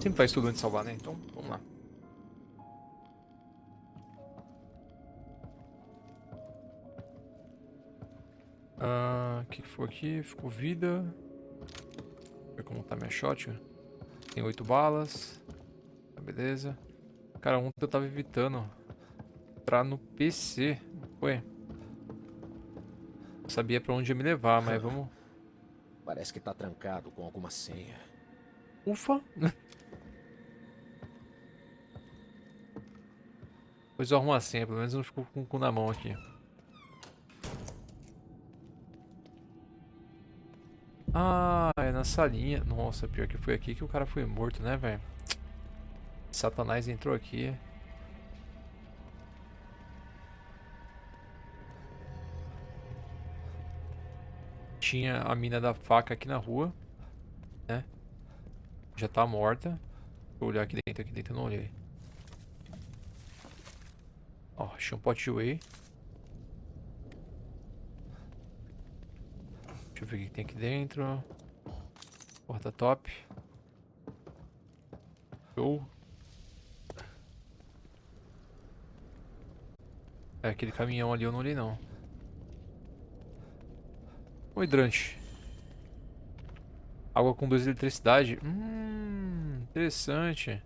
Sempre faz tudo antes de salvar, né? Então, vamos lá. Ah, o que, que foi aqui? Ficou vida. Deixa eu ver como tá minha shot. Tem oito balas. Tá, beleza. Cara, ontem eu tava evitando entrar no PC. Foi? Não sabia pra onde ia me levar, mas vamos... Parece que tá trancado com alguma senha. Ufa! Pois eu arrumo a senha, pelo menos não ficou com o cu na mão aqui. Ah, é na salinha. Nossa, pior que foi aqui que o cara foi morto, né, velho? Satanás entrou aqui. Tinha a mina da faca aqui na rua, né? Já tá morta. Vou olhar aqui dentro, aqui dentro eu não olhei. Ó, achei um pote de whey. Deixa eu ver o que tem aqui dentro. Porta top. Show. É, aquele caminhão ali eu não li não. O hidrante. Água com 2 de eletricidade. Hum, interessante.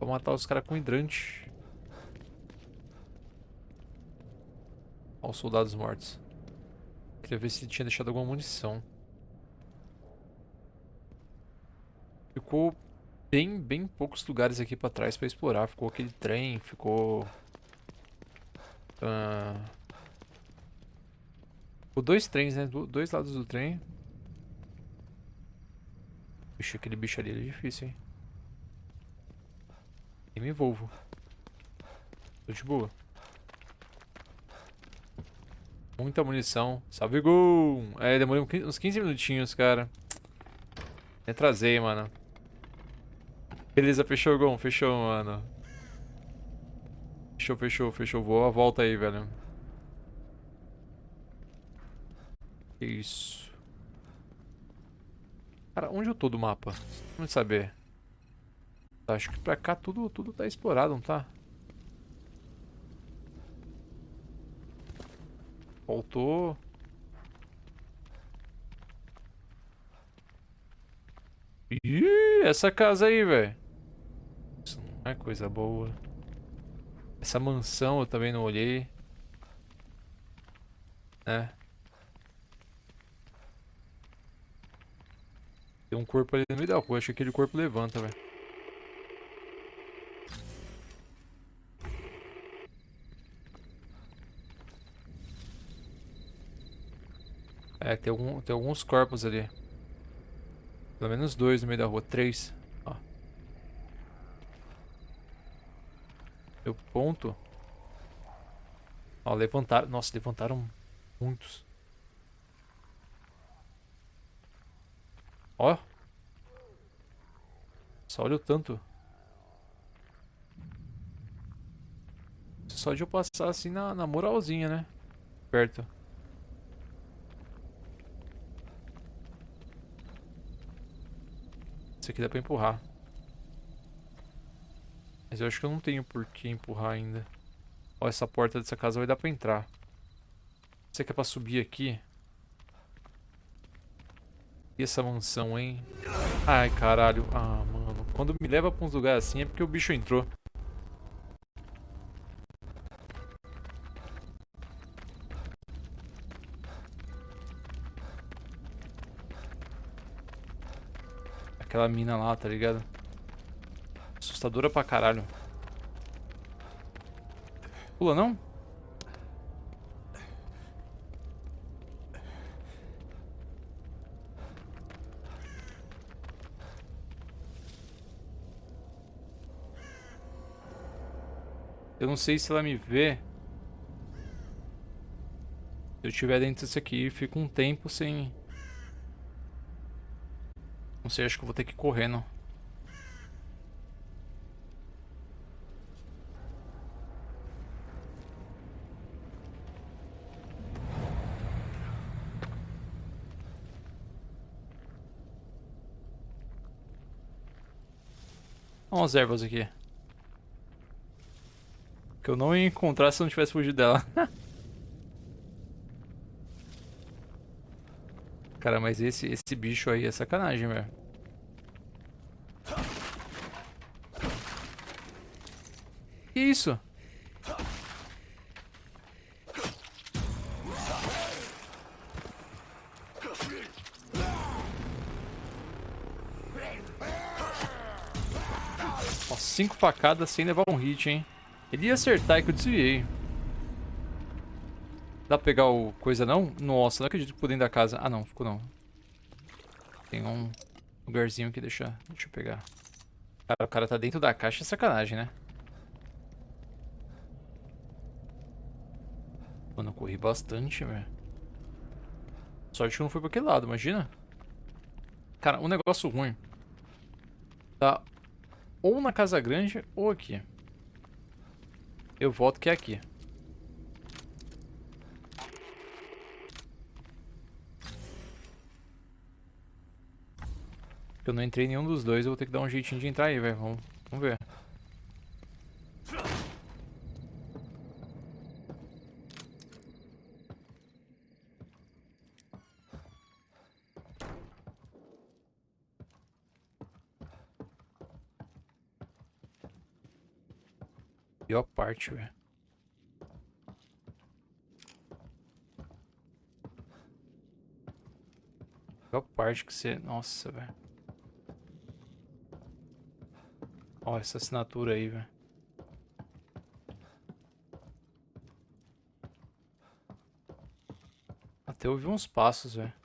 Vou matar os caras com hidrante. Olha os soldados mortos. Queria ver se tinha deixado alguma munição. Ficou bem, bem poucos lugares aqui pra trás pra explorar. Ficou aquele trem, ficou... Uh... Ficou dois trens, né? Do, dois lados do trem. Vixe, aquele bicho ali é difícil, hein? E me envolvo. Tô de boa. Muita munição. Salve, gol! É, demorei uns 15 minutinhos, cara. Me atrasei, mano. Beleza, fechou, Gon. Fechou, mano. Fechou, fechou, fechou. Vou a volta aí, velho. Isso. Cara, onde eu tô do mapa? Vamos saber. Acho que pra cá tudo, tudo tá explorado, não tá? Faltou... Ih, essa casa aí, velho. Isso não é coisa boa. Essa mansão eu também não olhei. É. Tem um corpo ali no meio da rua. Acho que aquele corpo levanta, velho. É, tem, algum, tem alguns corpos ali. Pelo menos dois no meio da rua. Três. Ó. Meu ponto. Ó, levantaram. Nossa, levantaram muitos. Ó. Só olha o tanto. Só de eu passar assim na, na moralzinha, né? Perto. Esse aqui dá pra empurrar. Mas eu acho que eu não tenho por que empurrar ainda. Ó, essa porta dessa casa vai dar pra entrar. Será que é pra subir aqui? E essa mansão, hein? Ai, caralho. Ah, mano. Quando me leva pra uns lugares assim é porque o bicho entrou. Aquela mina lá, tá ligado? Assustadora pra caralho. Pula, não? Eu não sei se ela me vê. Se eu estiver dentro disso aqui, fico um tempo sem... Não sei, acho que vou ter que ir correndo. Olha umas ervas aqui. Que eu não ia encontrar se eu não tivesse fugido dela. Cara, mas esse, esse bicho aí é sacanagem, velho. Que isso? Ó, cinco facadas sem levar um hit, hein? Ele ia acertar e que eu desviei. Dá pra pegar o coisa não? Nossa, não acredito que ficou dentro da casa. Ah não, ficou não. Tem um lugarzinho aqui, deixa, deixa eu pegar. Cara, o cara tá dentro da caixa, é sacanagem, né? Mano, eu corri bastante, velho. Sorte que não foi pra aquele lado, imagina. Cara, um negócio ruim. Tá ou na casa grande ou aqui. Eu volto que é aqui. Eu não entrei em nenhum dos dois, eu vou ter que dar um jeitinho de entrar aí, velho. Vamos, vamos ver. Pior parte, velho. Pior parte que você... Nossa, velho. Ó, essa assinatura aí, velho. Até ouvi uns passos, velho.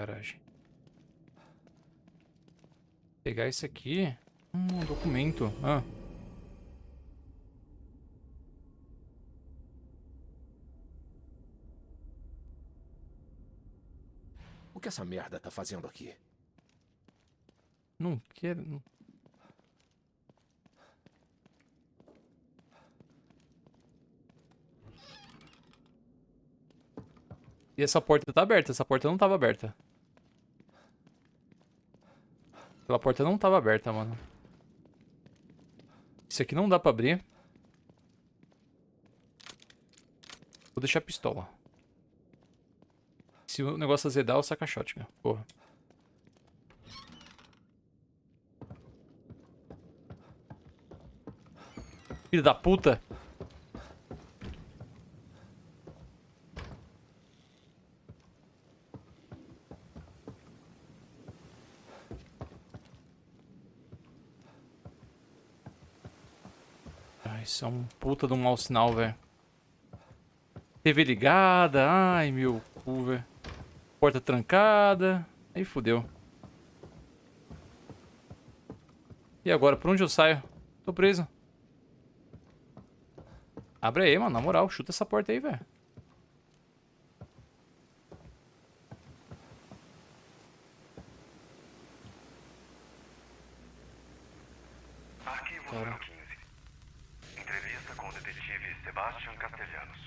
Garagem. Pegar isso aqui. Hum, um documento. Ah. O que essa merda tá fazendo aqui? Não quero. E essa porta tá aberta? Essa porta não tava aberta. Aquela porta não tava aberta, mano. Isso aqui não dá pra abrir. Vou deixar a pistola. Se o negócio azedar, eu saco a shotgun. Porra. Filho da puta. Ah, isso é um puta de um mau sinal, velho. TV ligada, ai meu cu, velho. Porta trancada. Aí fodeu. E agora, por onde eu saio? Tô preso. Abre aí, mano. Na moral, chuta essa porta aí, velho. Arquivo número 15. Entrevista com o detetive Sebastian Castellanos.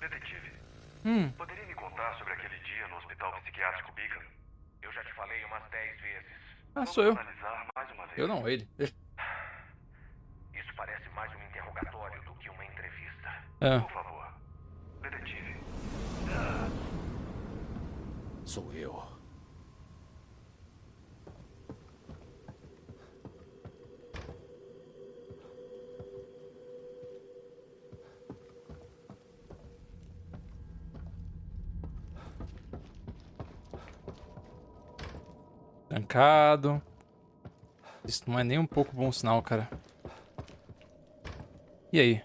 Detetive, Hum, poderia me contar sobre aquele dia no hospital psiquiátrico Beacon? Eu já te falei umas 10 vezes. Ah, sou eu. analisar mais uma vez. eu não, ele. Isso parece mais um interrogatório do que uma entrevista. É. Por favor. Detetive, Sou eu. Isso não é nem um pouco bom sinal, cara. E aí?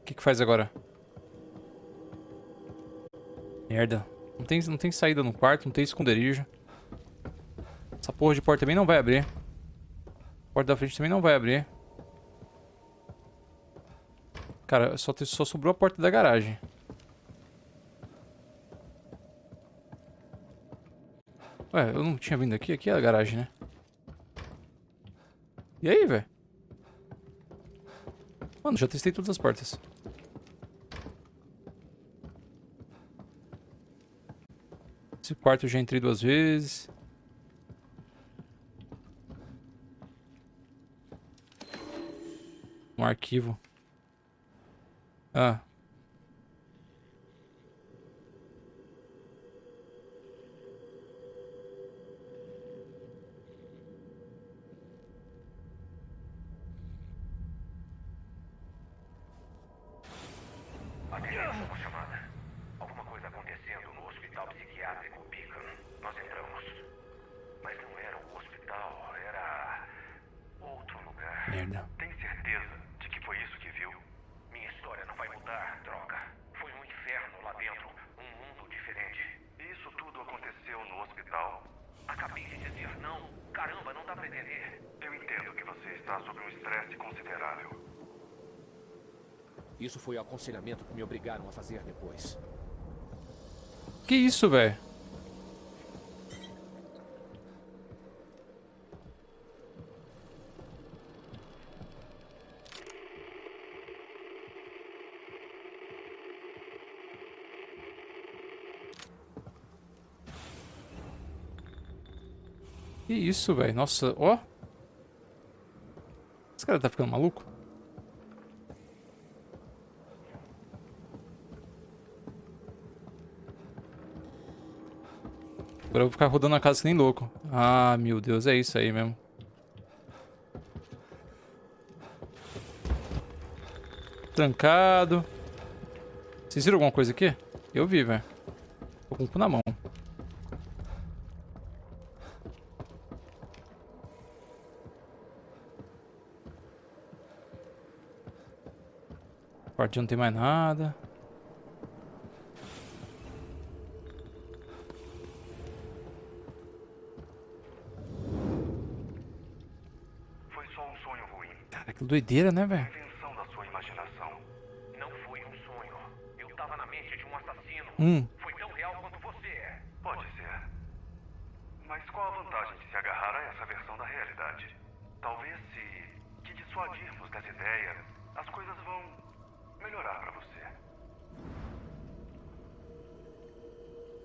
O que que faz agora? Merda. Não tem, não tem saída no quarto, não tem esconderijo. Essa porra de porta também não vai abrir. A porta da frente também não vai abrir. Cara, só, só sobrou a porta da garagem. Ué, eu não tinha vindo aqui? Aqui é a garagem, né? E aí, velho? Mano, já testei todas as portas. Esse quarto eu já entrei duas vezes. Um arquivo. Ah. Atenção, uma chamada. Alguma coisa acontecendo no hospital psiquiátrico Beacon. Nós entramos. Mas não era o hospital, era outro lugar. Merda. Tem certeza de que foi isso que viu? Minha história não vai mudar, droga. Foi um inferno lá dentro, um mundo diferente. Isso tudo aconteceu no hospital. Acabei de dizer não. Caramba, não dá pra entender. Eu entendo que você está sob um estresse considerável. Isso foi o aconselhamento que me obrigaram a fazer depois. Que isso, velho? Que isso, velho? Nossa, ó. Esse cara tá ficando maluco? Agora eu vou ficar rodando a casa que nem louco. Ah, meu Deus, é isso aí mesmo. Trancado. Vocês viram alguma coisa aqui? Eu vi, velho. Tô com o cu na mão. Quartinho não tem mais nada. Foi só um sonho ruim. Cara, que doideira, né, velho? Invenção da sua imaginação. Não foi um sonho. Eu tava na mente de um assassino. Hum, Foi tão real quanto você é. Pode ser. Mas qual a vantagem de se agarrar a essa versão da realidade? Talvez se te dissuadirmos dessa ideia, as coisas vão melhorar pra você.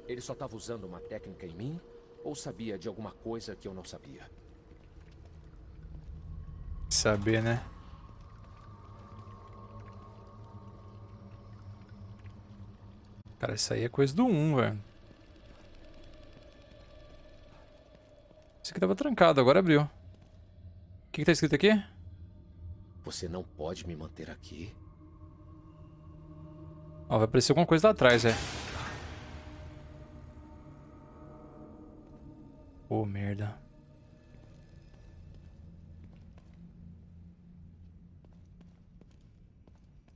Ele só estava usando uma técnica em mim? Ou sabia de alguma coisa que eu não sabia? saber, né? Cara, isso aí é coisa do 1, velho. Isso aqui tava trancado, agora abriu. O que, que tá escrito aqui? Você não pode me manter aqui. Ó, vai aparecer alguma coisa lá atrás, é. Pô, merda.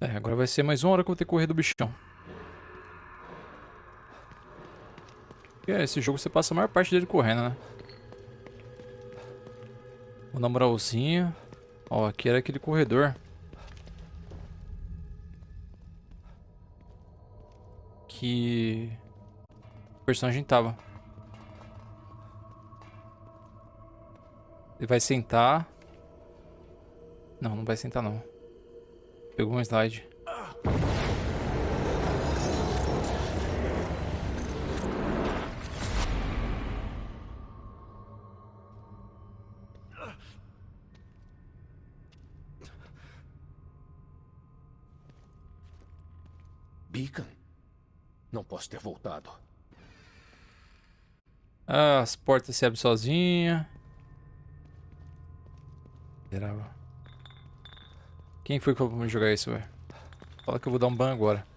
É, agora vai ser mais uma hora que eu vou ter que correr do bichão. E é, esse jogo você passa a maior parte dele correndo, né? Vou dar moralzinha. Ó, aqui era aquele corredor. Que... O personagem tava. Ele vai sentar. Não, não vai sentar não. Pegou um slide. Beacon? Não posso ter voltado. Ah, as portas se abrem sozinha. Esperava. Quem foi que falou pra me jogar isso, velho? Fala que eu vou dar um ban agora.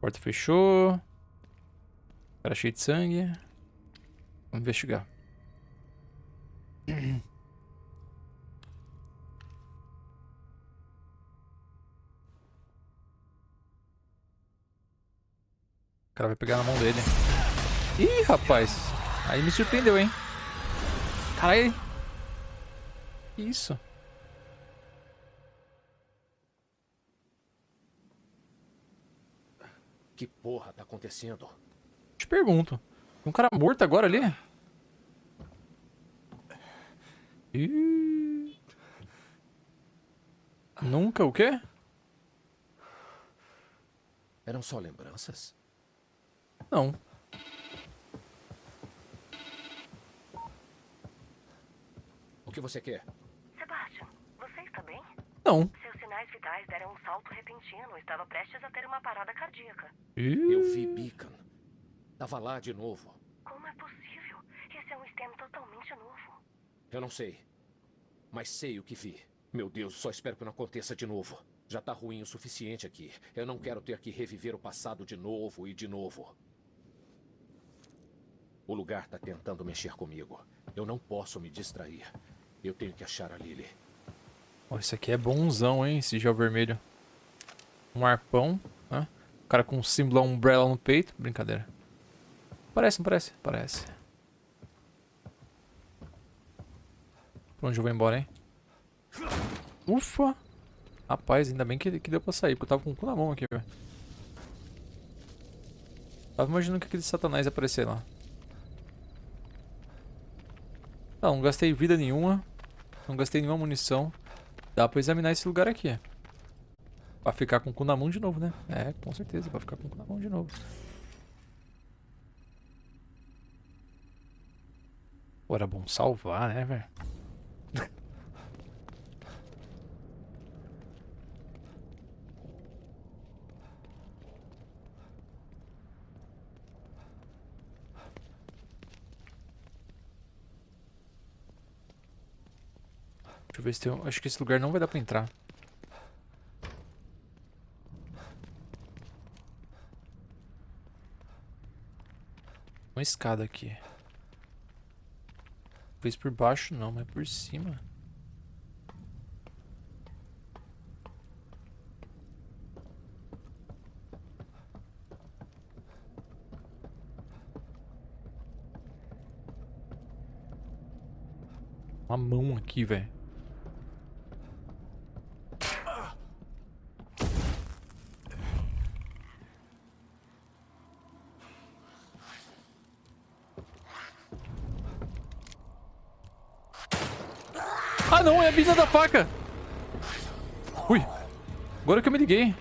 Porta fechou. Cara cheio de sangue. Vamos investigar. cara vai pegar na mão dele. Ih, rapaz. Aí me surpreendeu, hein? Caralho. Que isso? Que porra tá acontecendo? Te pergunto. Tem um cara morto agora ali? Ih... Nunca o quê? Eram só lembranças? Não. O que você quer? Sebastian, você está bem? Não. Seus sinais vitais deram um salto repentino. Estava prestes a ter uma parada cardíaca. Ih. Eu vi Beacon. Tava lá de novo. Como é possível? Esse é um STEM totalmente novo. Eu não sei. Mas sei o que vi. Meu Deus, só espero que não aconteça de novo. Já tá ruim o suficiente aqui. Eu não quero ter que reviver o passado de novo e de novo. O lugar tá tentando mexer comigo. Eu não posso me distrair. Eu tenho que achar a Lily. Ó, esse aqui é bonzão, hein? Esse gel vermelho. Um arpão, né? O cara com um símbolo umbrella no peito. Brincadeira. Parece, não parece? Parece. Pra onde eu vou embora, hein? Ufa! Rapaz, ainda bem que, que deu pra sair, porque eu tava com o cu na mão aqui, velho. Tava imaginando que aquele satanás ia aparecer lá. Não, não gastei vida nenhuma. Não gastei nenhuma munição. Dá pra examinar esse lugar aqui. Pra ficar com o cu na mão de novo, né? É, com certeza, pra ficar com o cu na mão de novo. Pô, era bom salvar, né, velho? Deixa eu ver se tem... Acho que esse lugar não vai dar pra entrar. Uma escada aqui. Talvez por baixo não, mas por cima. Uma mão aqui, velho. Não, a mina da faca! Ui! Agora que eu me liguei.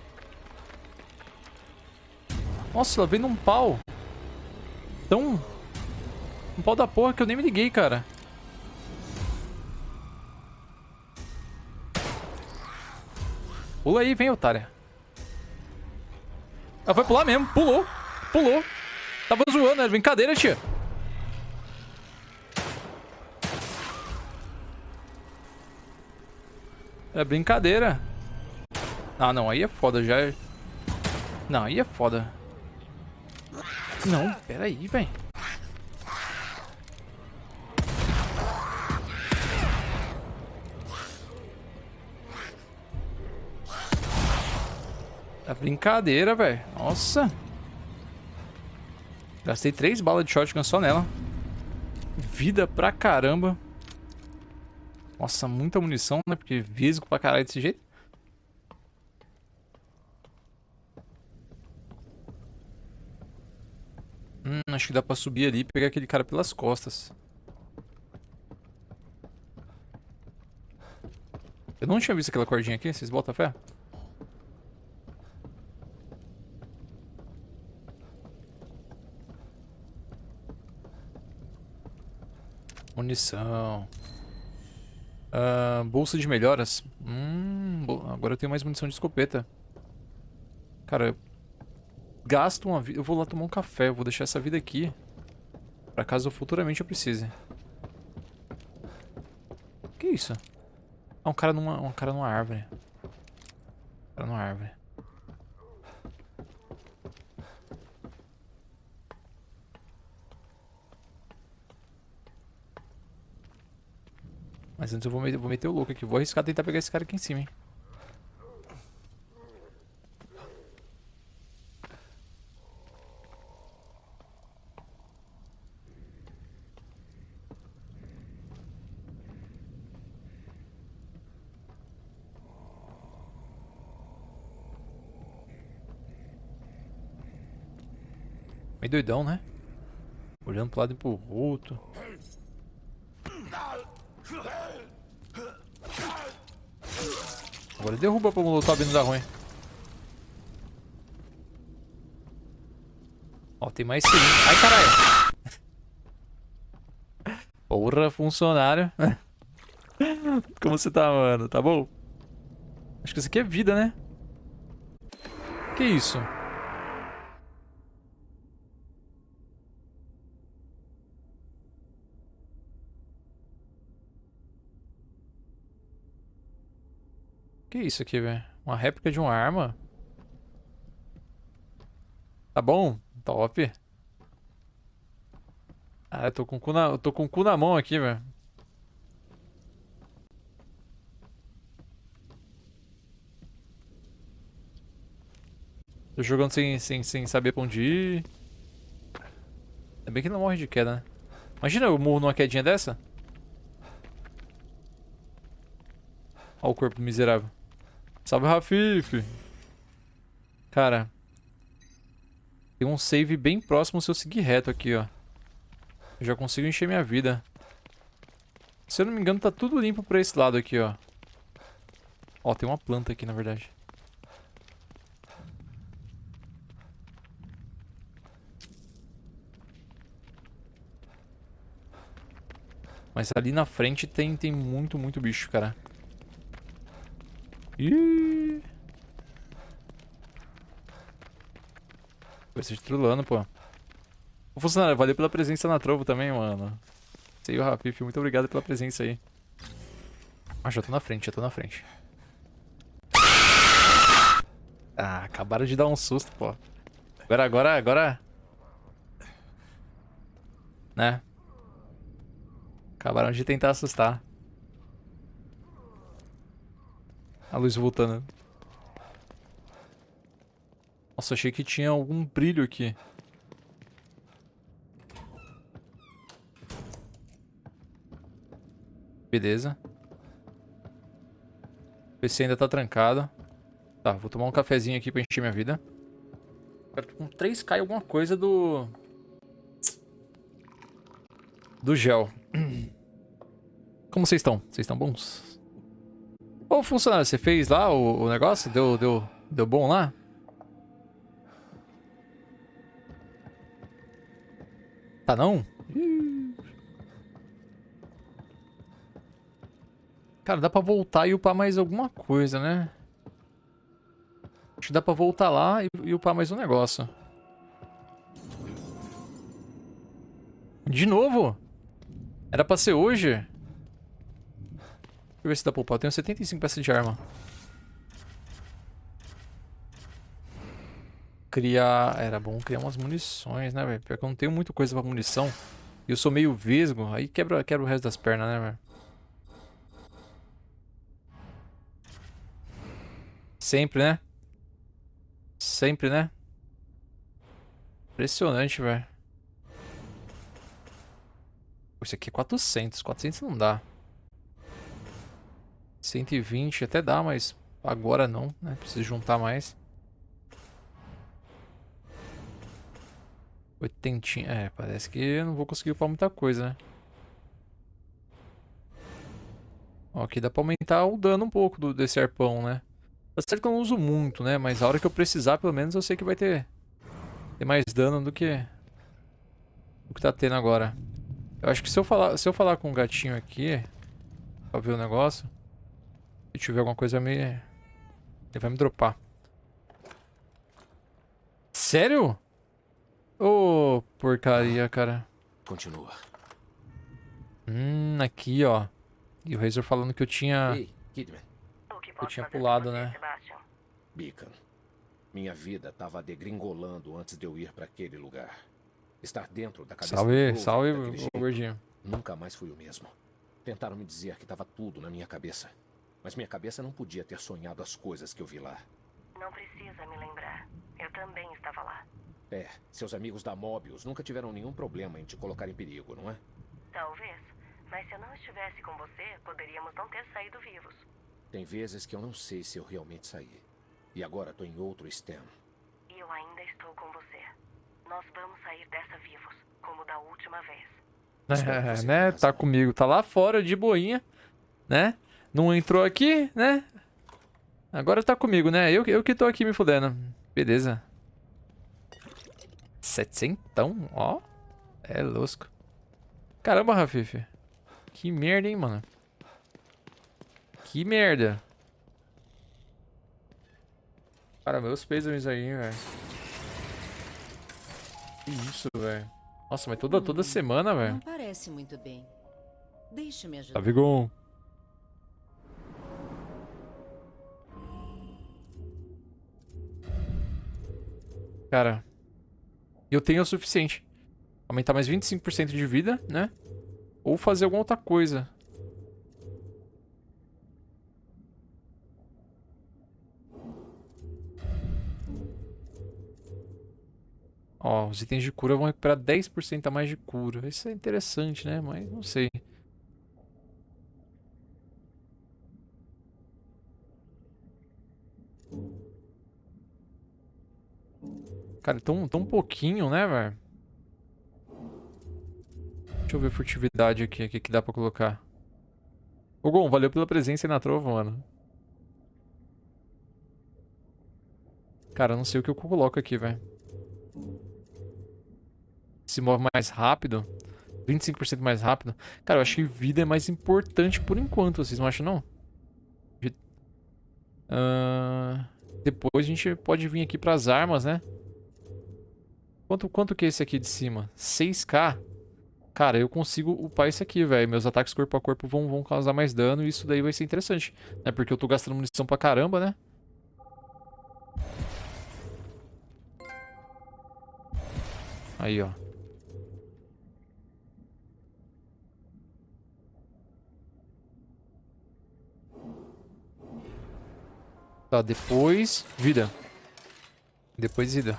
Nossa, ela veio num pau. Tão... Um pau da porra que eu nem me liguei, cara. Pula aí, vem, otária. Ela foi pular mesmo, pulou. Pulou. Tava zoando, era brincadeira, tia. É brincadeira. Ah, não, aí é foda, já é... Não, aí é foda. Não, pera aí, velho. É brincadeira, velho. Nossa. Gastei três balas de shotgun só nela. Vida pra caramba. Nossa, muita munição, né? Porque visgo pra caralho desse jeito. Hum, acho que dá pra subir ali e pegar aquele cara pelas costas. Eu não tinha visto aquela cordinha aqui, vocês botam fé? Munição. Ah, bolsa de melhoras. Hum, agora eu tenho mais munição de escopeta. Cara, eu gasto uma vida. Eu vou lá tomar um café. Eu vou deixar essa vida aqui. Pra caso futuramente eu precise. Que isso? Ah, um cara numa, um cara numa árvore. Um cara numa árvore. Mas antes eu vou, me- eu vou meter o louco aqui. Vou arriscar tentar pegar esse cara aqui em cima, hein. Meio doidão, né? Olhando pro lado e pro outro. Agora derruba pra Molotov não dar ruim. Ó, tem mais cilindro. Ai, caralho. Porra, funcionário. Como você tá, mano? Tá bom? Acho que isso aqui é vida, né? Que isso? Que isso aqui, velho? Uma réplica de uma arma? Tá bom? Top. Ah, eu tô com o cu na, eu tô com o cu na mão aqui, velho. Tô jogando sem, sem, sem saber pra onde ir. Ainda bem que não morre de queda, né? Imagina eu morro numa quedinha dessa. Olha o corpo miserável. Salve, Rafif. Cara. Tem um save bem próximo se eu seguir reto aqui, ó. Eu já consigo encher minha vida. Se eu não me engano, tá tudo limpo pra esse lado aqui, ó. Ó, tem uma planta aqui, na verdade. Mas ali na frente tem, tem muito, muito bicho, cara. Ih! Vai ser trulando, pô. Ô, funcionário, valeu pela presença na trovo também, mano. Sei o Rafif, muito obrigado pela presença aí. Ah, já tô na frente, já tô na frente. Ah, acabaram de dar um susto, pô. Agora, agora, agora... Né? Acabaram de tentar assustar. A luz voltando. Nossa, achei que tinha algum brilho aqui. Beleza. O PC ainda tá trancado. Tá, vou tomar um cafezinho aqui pra encher minha vida. Quero com 3k alguma coisa do... Do gel. Como vocês estão? Vocês estão bons? Ô, funcionário, você fez lá o, o, negócio? Deu, deu, deu bom lá? Tá não? Cara, dá pra voltar e upar mais alguma coisa, né? Acho que dá pra voltar lá e, e upar mais um negócio. De novo? Era pra ser hoje? Eu ver se dá pra upar. Eu tenho 75 peças de arma. Criar... Era bom criar umas munições, né, velho? Pior que eu não tenho muita coisa pra munição. E eu sou meio vesgo. Aí quebra, quebra o resto das pernas, né, velho? Sempre, né? Sempre, né? Impressionante, velho. Isso aqui é 400. 400 não dá. 120 até dá, mas agora não, né? Preciso juntar mais. Oitentinha. É, parece que eu não vou conseguir upar muita coisa, né? Ó, aqui dá pra aumentar o dano um pouco do, desse arpão, né? Tá certo que eu não uso muito, né? Mas a hora que eu precisar, pelo menos, eu sei que vai ter, ter mais dano do que... O que tá tendo agora. Eu acho que se eu falar, se eu falar com o gatinho aqui, pra ver o negócio, se tiver alguma coisa me... Ele vai me dropar. Sério? Ô, oh, porcaria, cara. Continua. Hum, aqui, ó. E o Razor falando que eu tinha... Ei, Kidman. Eu tinha pulado, né? Beacon. Minha vida tava degringolando antes de eu ir para aquele lugar. Estar dentro da cabeça Salve, salve, o gordinho. Nunca mais fui o mesmo. Tentaram me dizer que estava tudo na minha cabeça. Mas minha cabeça não podia ter sonhado as coisas que eu vi lá. Não precisa me lembrar. Eu também estava lá. É, seus amigos da Mobius nunca tiveram nenhum problema em te colocar em perigo, não é? Talvez. Mas se eu não estivesse com você, poderíamos não ter saído vivos. Tem vezes que eu não sei se eu realmente saí. E agora tô em outro STEM. E eu ainda estou com você. Nós vamos sair dessa vivos, como da última vez. É, né? Tá comigo. Tá lá fora, de boinha, né? Não entrou aqui, né? Agora tá comigo, né? Eu, eu que tô aqui me fudendo. Beleza. Setentão, ó. É lusco. Caramba, Rafif. Que merda, hein, mano. Que merda. Cara, meus pêsames aí, velho. Que isso, velho. Nossa, mas toda, toda semana, velho. Não parece muito bem. Deixe-me Tá ajudar. Vigon. Cara, eu tenho o suficiente. Aumentar mais 25% de vida, né? Ou fazer alguma outra coisa. Ó, os itens de cura vão recuperar 10% a mais de cura. Isso é interessante, né? Mas não sei. Cara, tão, tão pouquinho, né, velho? Deixa eu ver furtividade aqui, o que que dá pra colocar. Ô, Gon, valeu pela presença aí na trova, mano. Cara, eu não sei o que eu coloco aqui, velho. Se move mais rápido. 25% mais rápido. Cara, eu acho que vida é mais importante por enquanto, vocês não acham, não? Ahn, depois a gente pode vir aqui pras armas, né? Quanto, quanto que é esse aqui de cima? 6k? Cara, eu consigo upar esse aqui, velho. Meus ataques corpo a corpo vão, vão causar mais dano e isso daí vai ser interessante. Né? Porque eu tô gastando munição pra caramba, né? Aí, ó. Tá, depois... Vida. Depois vida.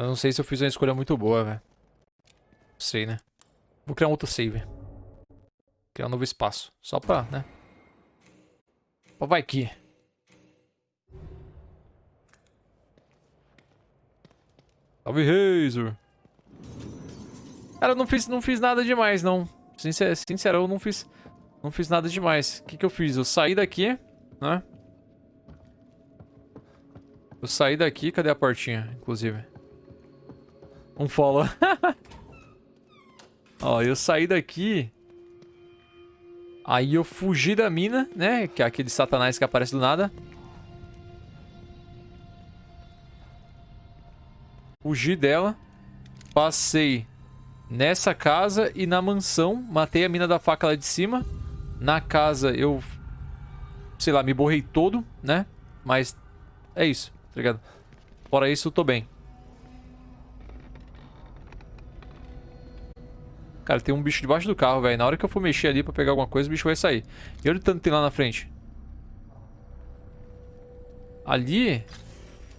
Eu não sei se eu fiz uma escolha muito boa, velho. Não sei, né? Vou criar um outro save. Criar um novo espaço. Só pra, né? Ó, vai que. Salve, Razor. Cara, eu não fiz, não fiz nada demais, não. Sincer, sincerão, eu não fiz, não fiz nada demais. O que que eu fiz? Eu saí daqui, né? Eu saí daqui, cadê a portinha, inclusive? Um follow. Ó, eu saí daqui. Aí eu fugi da mina, né? Que é aquele satanás que aparece do nada. Fugi dela. Passei nessa casa e na mansão. Matei a mina da faca lá de cima. Na casa eu... Sei lá, me borrei todo, né? Mas é isso, tá ligado? Fora isso, eu tô bem. Cara, tem um bicho debaixo do carro, velho. Na hora que eu for mexer ali pra pegar alguma coisa, o bicho vai sair. E olha o tanto que tem lá na frente. Ali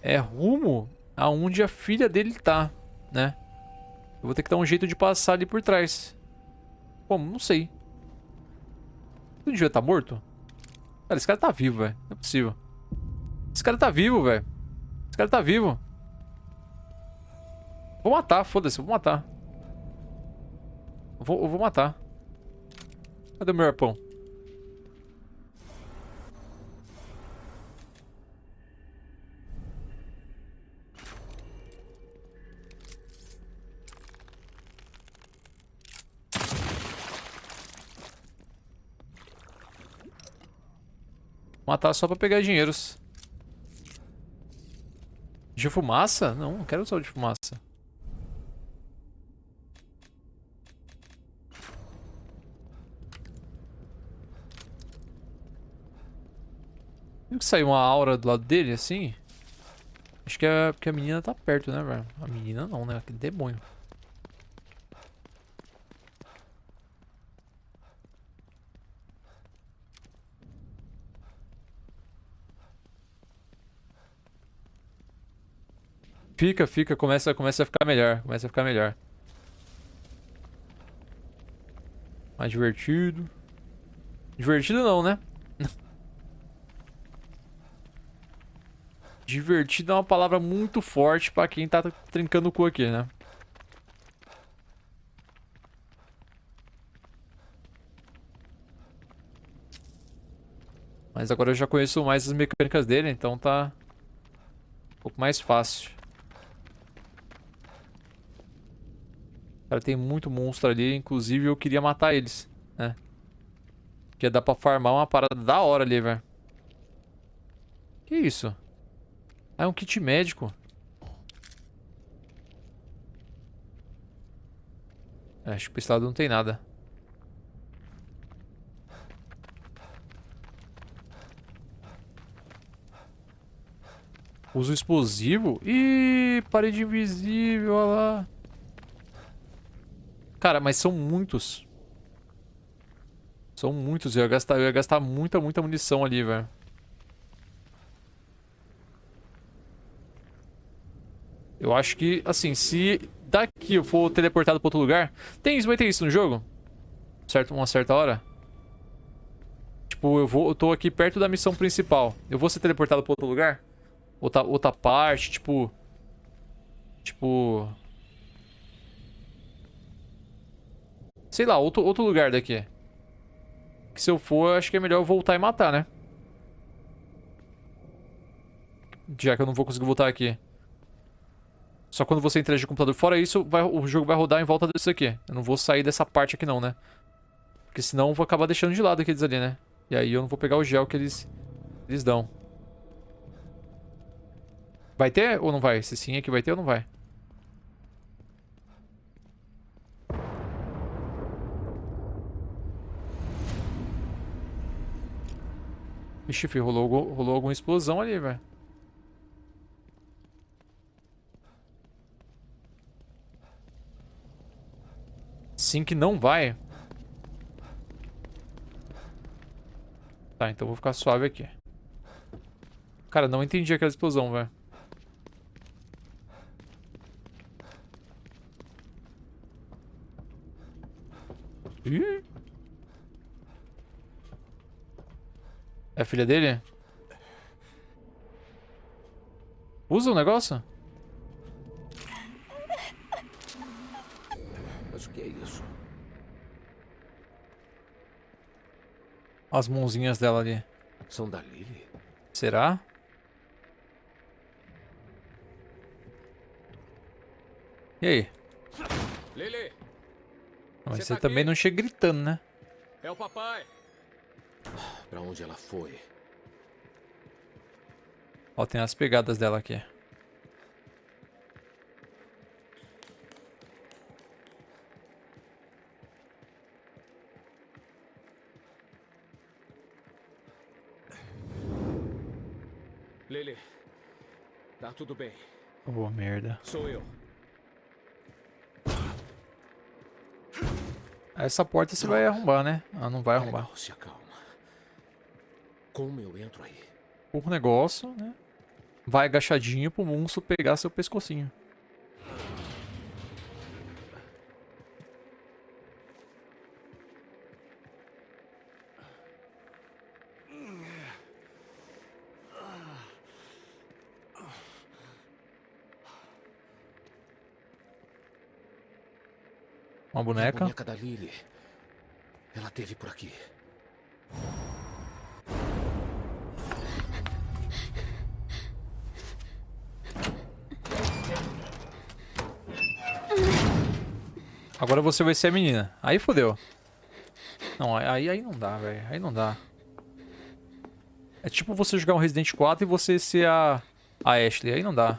é rumo aonde a filha dele tá, né? Eu vou ter que dar um jeito de passar ali por trás. Como? Não sei. Ele devia estar morto? Cara, esse cara tá vivo, velho. Não é possível. Esse cara tá vivo, velho. Esse cara tá vivo. Vou matar, foda-se, vou matar. Vou, eu vou matar. Cadê o meu arpão? Matar só pra pegar dinheiros. De fumaça? Não, não quero o de fumaça. Viu que saiu uma aura do lado dele, assim? Acho que é porque a menina tá perto, né, velho? A menina não, né? Aquele demônio. Fica, fica, começa, começa a ficar melhor, começa a ficar melhor. Mais divertido. Divertido não, né? Divertido é uma palavra muito forte pra quem tá trincando o cu aqui, né? Mas agora eu já conheço mais as mecânicas dele, então tá um pouco mais fácil. Cara, tem muito monstro ali, inclusive eu queria matar eles, né? Porque dá pra farmar uma parada da hora ali, velho. Que isso? Ah, é um kit médico. É, acho que pra esse lado não tem nada. Uso explosivo? Ih, parede invisível, olha lá. Cara, mas são muitos. São muitos. Eu ia gastar, eu ia gastar muita, muita munição ali, velho. Eu acho que, assim, se daqui eu for teleportado pra outro lugar... Tem isso, vai ter isso no jogo? Certo, uma certa hora? Tipo, eu, vou, eu tô aqui perto da missão principal. Eu vou ser teleportado pra outro lugar? Outra, outra parte, tipo... Tipo... Sei lá, outro, outro lugar daqui. Que se eu for, eu acho que é melhor eu voltar e matar, né? Já que eu não vou conseguir voltar aqui. Só quando você interagir com o computador. Fora isso, vai, o jogo vai rodar em volta disso aqui. Eu não vou sair dessa parte aqui não, né? Porque senão eu vou acabar deixando de lado aqueles ali, né? E aí eu não vou pegar o gel que eles, eles dão. Vai ter ou não vai? Se sim, aqui vai ter ou não vai? Ixi, rolou, rolou alguma explosão ali, velho. Sim que não vai. Tá, então vou ficar suave aqui. Cara, não entendi aquela explosão, velho. É a filha dele? Usa o negócio? As mãozinhas dela ali. São da Lily? Será? E aí? Lily! Mas Você você tá também aqui? não chega gritando, né? É o papai! Pra onde ela foi? Ó, tem as pegadas dela aqui. Lily, tá tudo bem. Ô, merda. Sou eu. Essa porta você vai arrombar, né? Ah, não vai arrombar. Legal, se acalma. Como eu entro aí? O negócio, né? Vai agachadinho pro monstro pegar seu pescocinho. Uma A boneca. boneca da Lily. Ela teve por aqui. Agora você vai ser a menina. Aí fodeu. Não, aí, aí não dá, velho. Aí não dá. É tipo você jogar um Resident 4 e você ser a, a Ashley. Aí não dá.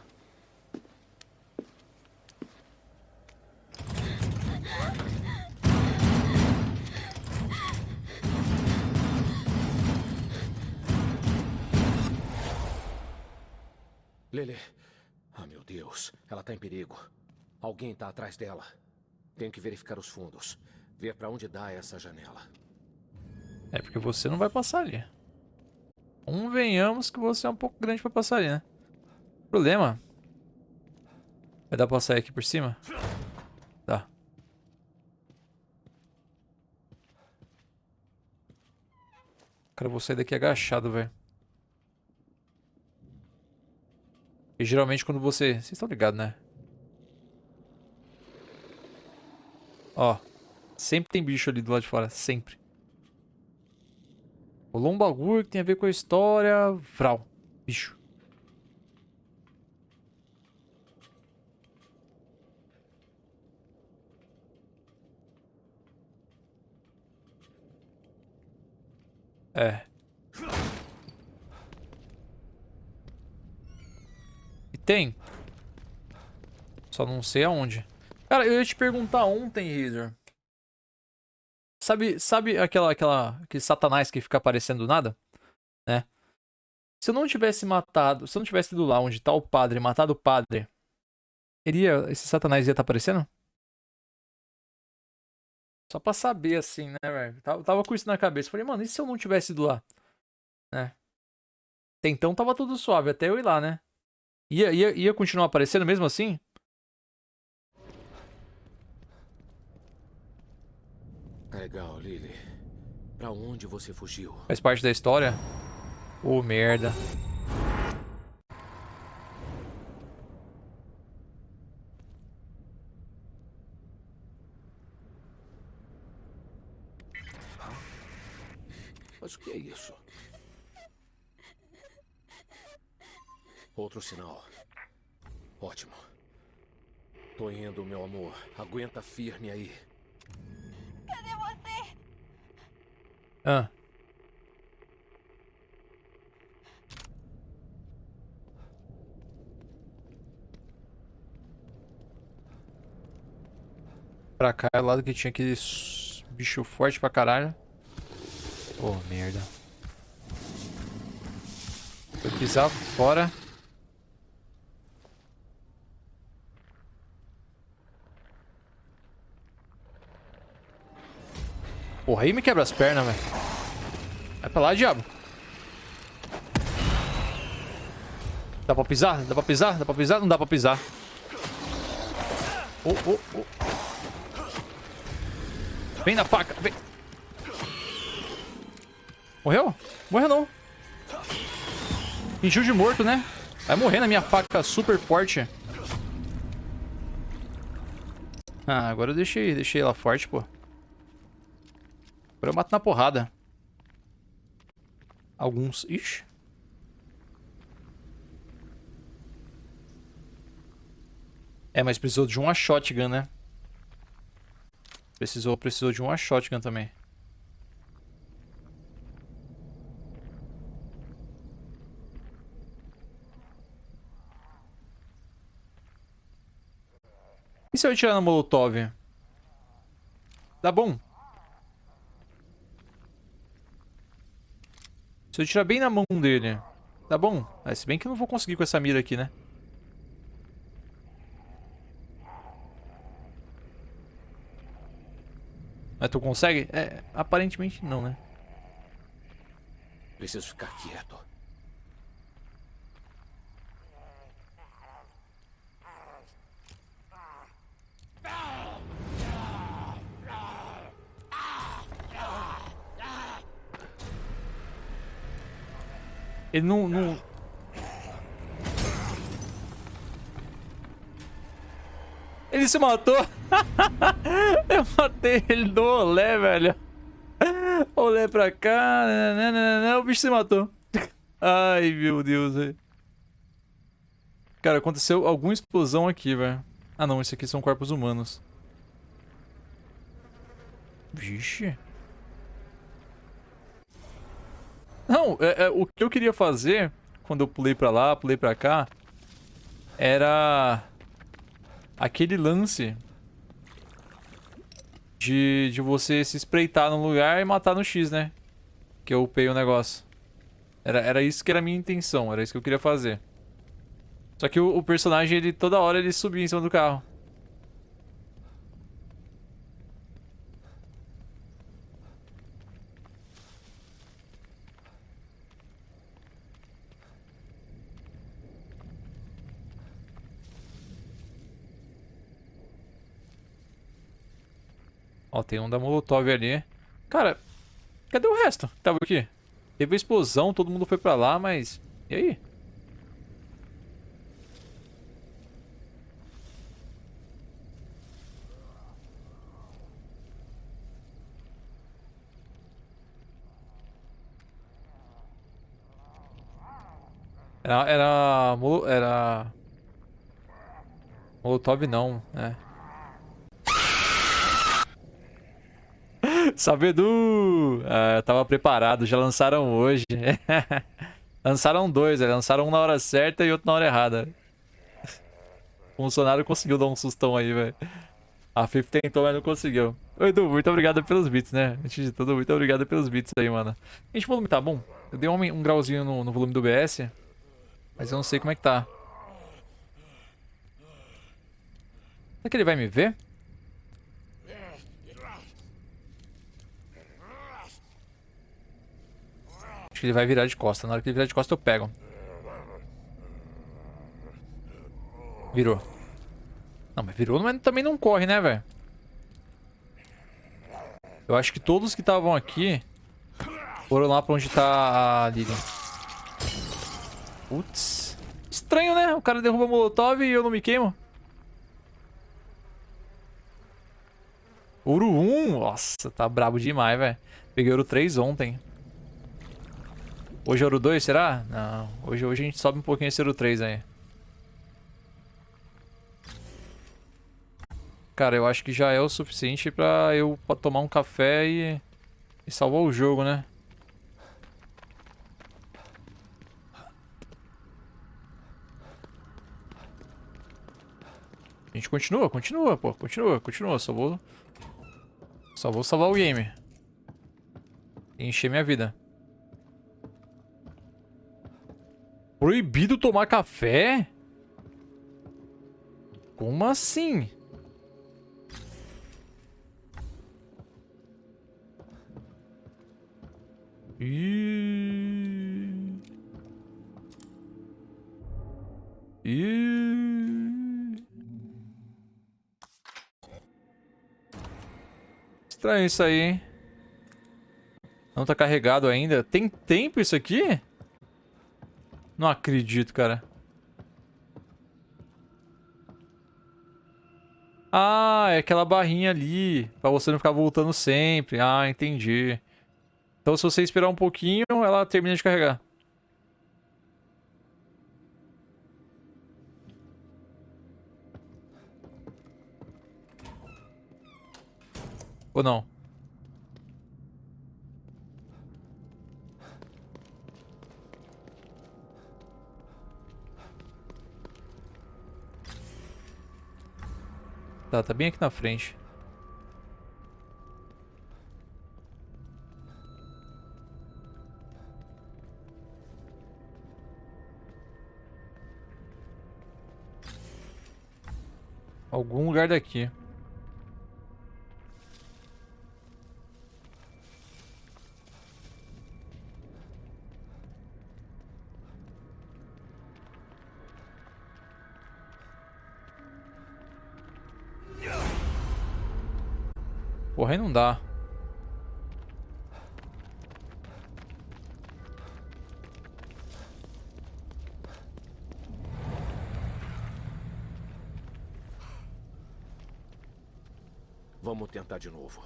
Deus. Ela tá em perigo. Alguém tá atrás dela. Tenho que verificar os fundos. Ver pra onde dá essa janela. É porque você não vai passar ali. Convenhamos que você é um pouco grande pra passar ali, né? Problema. Vai dar pra sair aqui por cima? Dá. Cara, eu vou sair daqui agachado, velho. Porque geralmente quando você... Vocês estão ligados, né? Ó. Sempre tem bicho ali do lado de fora. Sempre. Rolou um bagulho que tem a ver com a história. Vral. Bicho. É. tem. Só não sei aonde. Cara, eu ia te perguntar ontem, Razor. Sabe, sabe aquela, aquela, aquele satanás que fica aparecendo do nada? Né? Se eu não tivesse matado, se eu não tivesse ido lá onde tá o padre, matado o padre, iria, esse satanás ia estar tá aparecendo? Só pra saber, assim, né, velho? Tava, tava com isso na cabeça. Falei, mano, e se eu não tivesse ido lá? Né? Até então tava tudo suave, até eu ir lá, né? Ia, ia, ia continuar aparecendo mesmo assim? Legal, Lily. Pra onde você fugiu? Faz parte da história? Ô, oh, merda. Mas o que é isso? Outro sinal. Ótimo. Tô indo, meu amor. Aguenta firme aí. Cadê você? Ah. Pra cá é o lado que tinha aquele bicho forte pra caralho. Oh, merda. Vou pisar fora. Porra, aí me quebra as pernas, velho. Vai pra lá, diabo. Dá pra pisar? Dá pra pisar? Dá pra pisar? Não dá pra pisar. Oh, oh, oh. Vem na faca, vem. Morreu? Morreu não. Fingiu de morto, né? Vai morrer na minha faca super forte. Ah, agora eu deixei, deixei ela forte, pô. Agora eu mato na porrada. Alguns... Ixi. É, mas precisou de uma shotgun, né? Precisou, precisou de uma shotgun também. E se eu atirar no Molotov? Dá bom. Se eu tirar bem na mão dele, tá bom. É, se bem que eu não vou conseguir com essa mira aqui, né? Mas tu consegue? É, aparentemente não, né? Preciso ficar quieto. Ele não... não... Ele se matou. Eu matei ele do olé, velho. Olé pra cá. Não, não, não, o bicho se matou. Ai, meu Deus. Cara, aconteceu alguma explosão aqui, velho. Ah, não. Esses aqui são corpos humanos. Vixe. Não, é, é, o que eu queria fazer quando eu pulei pra lá, pulei pra cá, era aquele lance de, de você se espreitar no lugar e matar no X, né? Que eu upei o negócio. Era, era isso que era a minha intenção, era isso que eu queria fazer. Só que o, o personagem, ele toda hora ele subia em cima do carro. Ó, tem um da Molotov ali. Cara, cadê o resto que tava aqui? Teve explosão, todo mundo foi pra lá, mas... E aí? Era... Era... Era... Molotov não, né? Sabedu! Ah, eu tava preparado, já lançaram hoje. lançaram dois, né? lançaram um na hora certa e outro na hora errada. O funcionário conseguiu dar um sustão aí, velho. A Fif tentou, mas não conseguiu. Ô, Edu, muito obrigado pelos bits, né? Antes de tudo, muito obrigado pelos bits aí, mano. Gente, o volume tá bom? Eu dei um, um grauzinho no, no volume do BS, mas eu não sei como é que tá. Será que ele vai me ver? Que ele vai virar de costa. Na hora que ele virar de costa, eu pego. Virou. Não, mas virou, mas também não corre, né, velho? Eu acho que todos que estavam aqui foram lá pra onde tá a Lilian. Putz. Estranho, né? O cara derruba Molotov e eu não me queimo. Ouro 1? Nossa, tá brabo demais, velho. Peguei ouro 3 ontem. Hoje é ouro 2, será? Não. Hoje, hoje a gente sobe um pouquinho esse ouro 3 aí. Cara, eu acho que já é o suficiente pra eu pa- tomar um café e, e salvar o jogo, né? A gente continua, continua, pô. Continua, continua. Só vou... Só vou salvar o game. E encher minha vida. Proibido tomar café? Como assim? Ih. Ih. Estranho isso aí, hein? Não tá carregado ainda. Tem tempo isso aqui? Não acredito, cara. Ah, é aquela barrinha ali. Pra você não ficar voltando sempre. Ah, entendi. Então se você esperar um pouquinho, ela termina de carregar. Ou não? Tá, tá bem aqui na frente. Algum lugar daqui. Aí não dá. Vamos tentar de novo.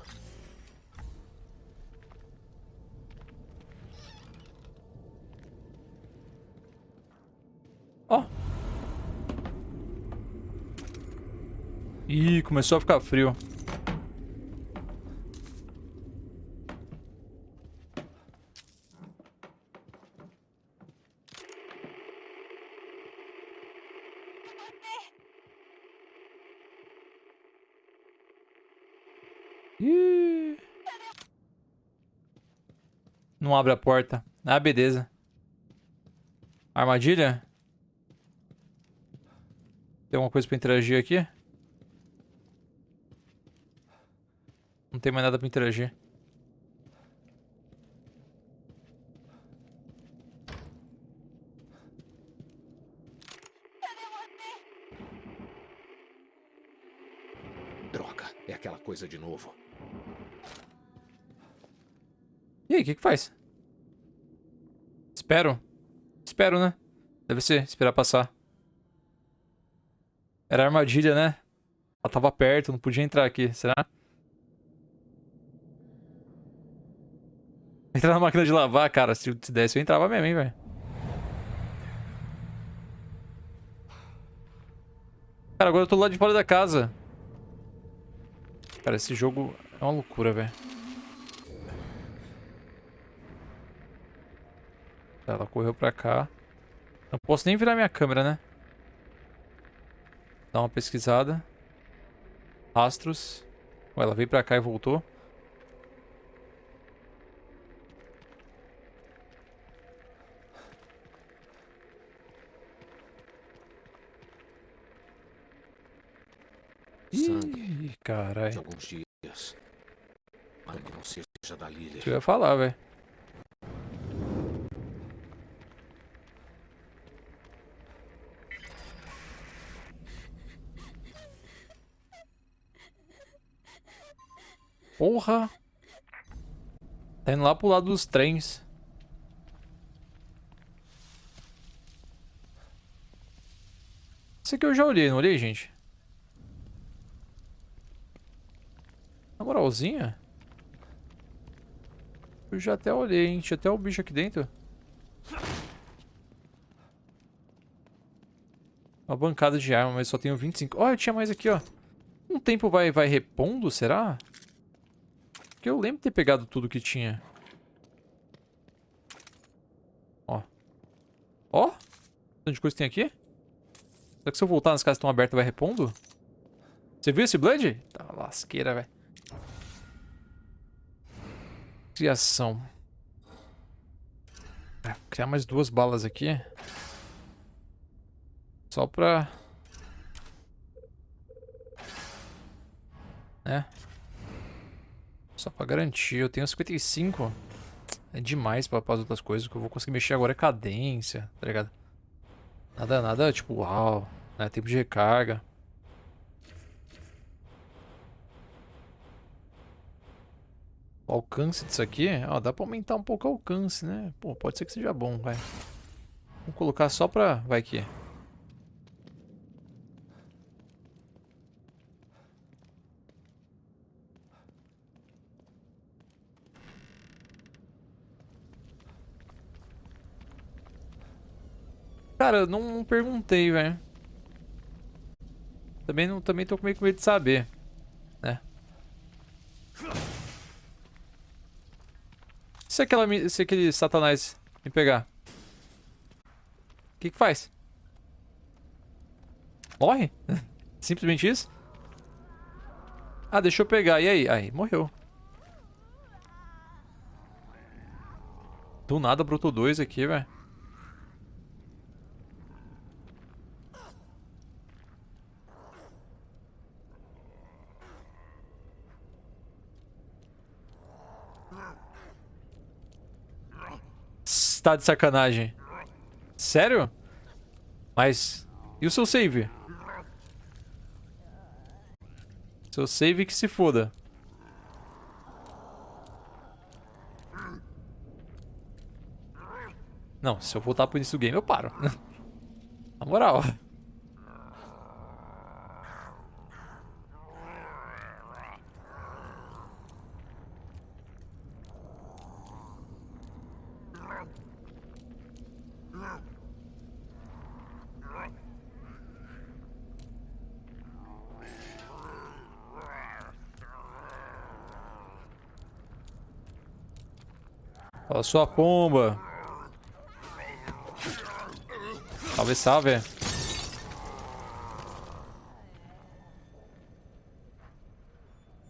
Ó. Ih, começou a ficar frio. Não abre a porta. Ah, beleza. Armadilha? Tem alguma coisa pra interagir aqui? Não tem mais nada pra interagir. Droga, é aquela coisa de novo. E aí, o que que faz? Espero. Espero, né? Deve ser, esperar passar. Era armadilha, né? Ela tava perto, não podia entrar aqui, será? Entrar na máquina de lavar, cara. Se desse, eu entrava mesmo, hein, velho. Cara, agora eu tô lá de fora da casa. Cara, esse jogo é uma loucura, velho. Tá, ela correu pra cá. Não posso nem virar minha câmera, né? Dá uma pesquisada. Rastros. Ué, ela veio pra cá e voltou. Sangue Ih, de caralho. alguns dias. Para que não seja da Lily. Isso eu ia falar, velho. Porra! Tá indo lá pro lado dos trens. Esse aqui eu já olhei, não olhei, gente? Na moralzinha? Eu já até olhei, hein? Tinha até o bicho aqui dentro. Uma bancada de arma, mas só tenho 25. Ó, eu tinha mais aqui, ó. Um tempo vai, vai repondo, será? Eu lembro de ter pegado tudo que tinha. Ó. Ó. Tanto de coisa tem aqui. Será que se eu voltar nas casas que estão abertas vai repondo? Você viu esse Blood? Tá lasqueira, velho. Criação. É, vou criar mais duas balas aqui. Só pra... Né? Só pra garantir. Eu tenho 55. É demais pra, para as outras coisas. O que eu vou conseguir mexer agora é cadência, tá ligado? Nada, nada tipo, uau. Né? Tempo de recarga. O alcance disso aqui, ó, dá pra aumentar um pouco o alcance, né? Pô, pode ser que seja bom, vai. Vamos colocar só pra... Vai que... Cara, eu não, não perguntei, velho. Também, não, também tô com medo de saber, né? Se, aquela, se aquele satanás me pegar? O que que faz? Morre? Simplesmente isso? Ah, deixa eu pegar. E aí? Aí, morreu. Do nada brotou dois aqui, velho. Tá de sacanagem. Sério? Mas... E o seu save? Seu save que se foda. Não, se eu voltar pro início do game, eu paro. Na moral. Fala sua pomba. Salve, salve.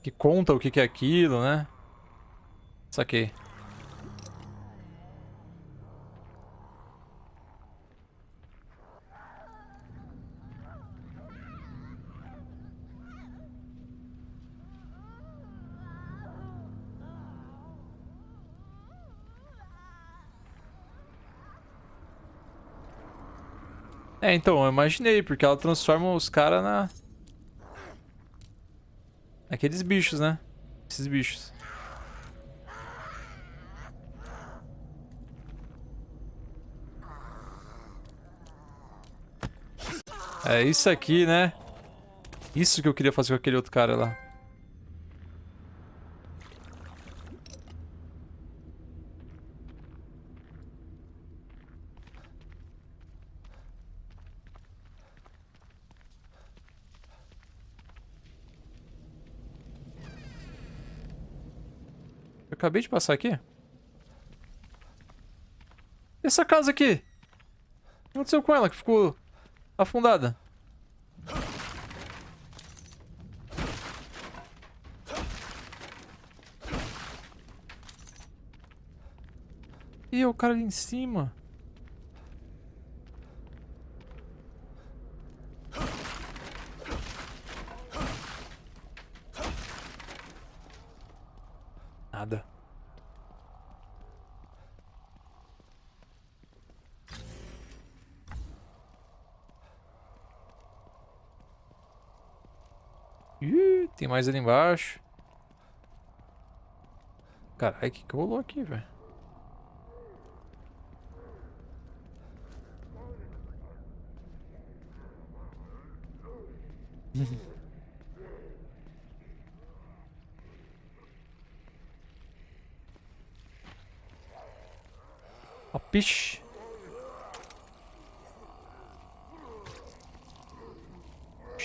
Que conta o que que é aquilo, né? Saquei. É, então, eu imaginei, porque ela transforma os caras na... Aqueles bichos, né? Esses bichos. É isso aqui, né? Isso que eu queria fazer com aquele outro cara lá. Acabei de passar aqui. E essa casa aqui? O que aconteceu com ela que ficou afundada? Ih, é o cara ali em cima. Nada. Ih, tem mais ali embaixo. Caralho, o que que rolou aqui, velho? Ó, piche.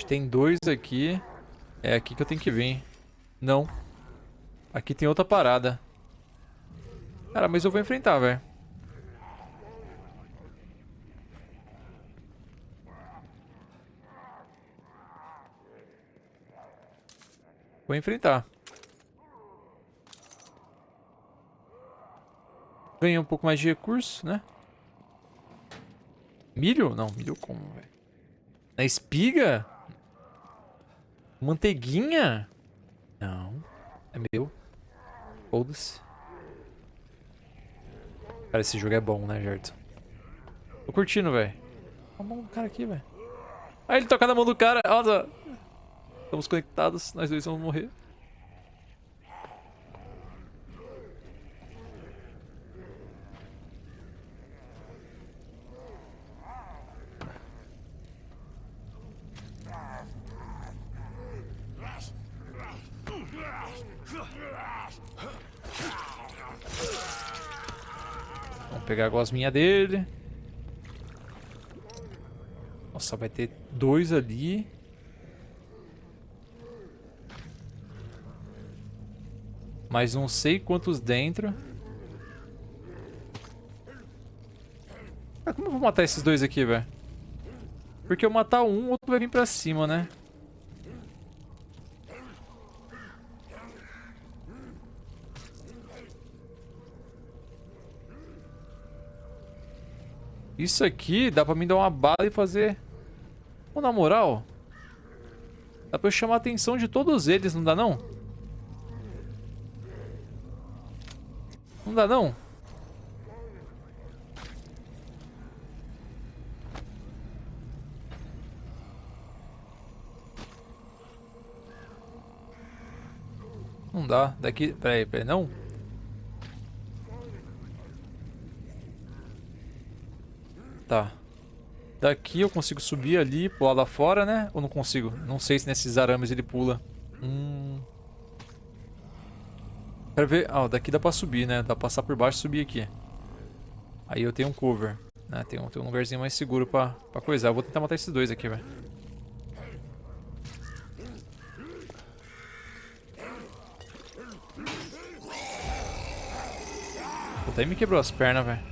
Tem dois aqui. É aqui que eu tenho que vir. Não. Aqui tem outra parada. Cara, mas eu vou enfrentar, velho. Vou enfrentar. Ganhei um pouco mais de recurso, né? Milho? Não, milho como, velho? Na espiga? Manteiguinha? Não. É meu. Foda-se. Cara, esse jogo é bom, né, Gerton? Tô curtindo, velho. Olha a mão do cara aqui, velho. Ah, ele toca na mão do cara. Nossa. Estamos conectados. Nós dois vamos morrer. Vamos pegar a gosminha dele. Nossa, vai ter dois ali. Mais não sei quantos dentro. Como eu vou matar esses dois aqui, velho? Porque eu matar um, o outro vai vir pra cima, né? Isso aqui dá pra mim dar uma bala e fazer... Ou na moral... Dá pra eu chamar a atenção de todos eles, não dá não? Não dá não? Não dá. Daqui... Peraí, peraí, não? Tá. Daqui eu consigo subir ali, pular lá fora, né? Ou não consigo? Não sei se nesses arames ele pula. Hum... Quero ver... Ah, daqui dá pra subir, né? Dá pra passar por baixo e subir aqui. Aí eu tenho um cover. Né? Tem, um, tem um lugarzinho mais seguro pra, pra coisar. Eu vou tentar matar esses dois aqui, velho. Puta, me quebrou as pernas, velho.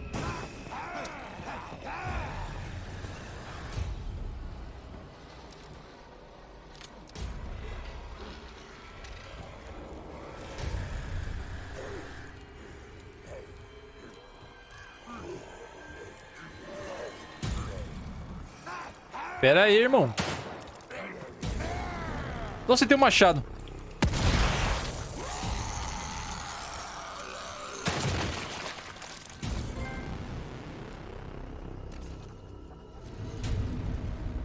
Pera aí, irmão. Nossa, tem um machado.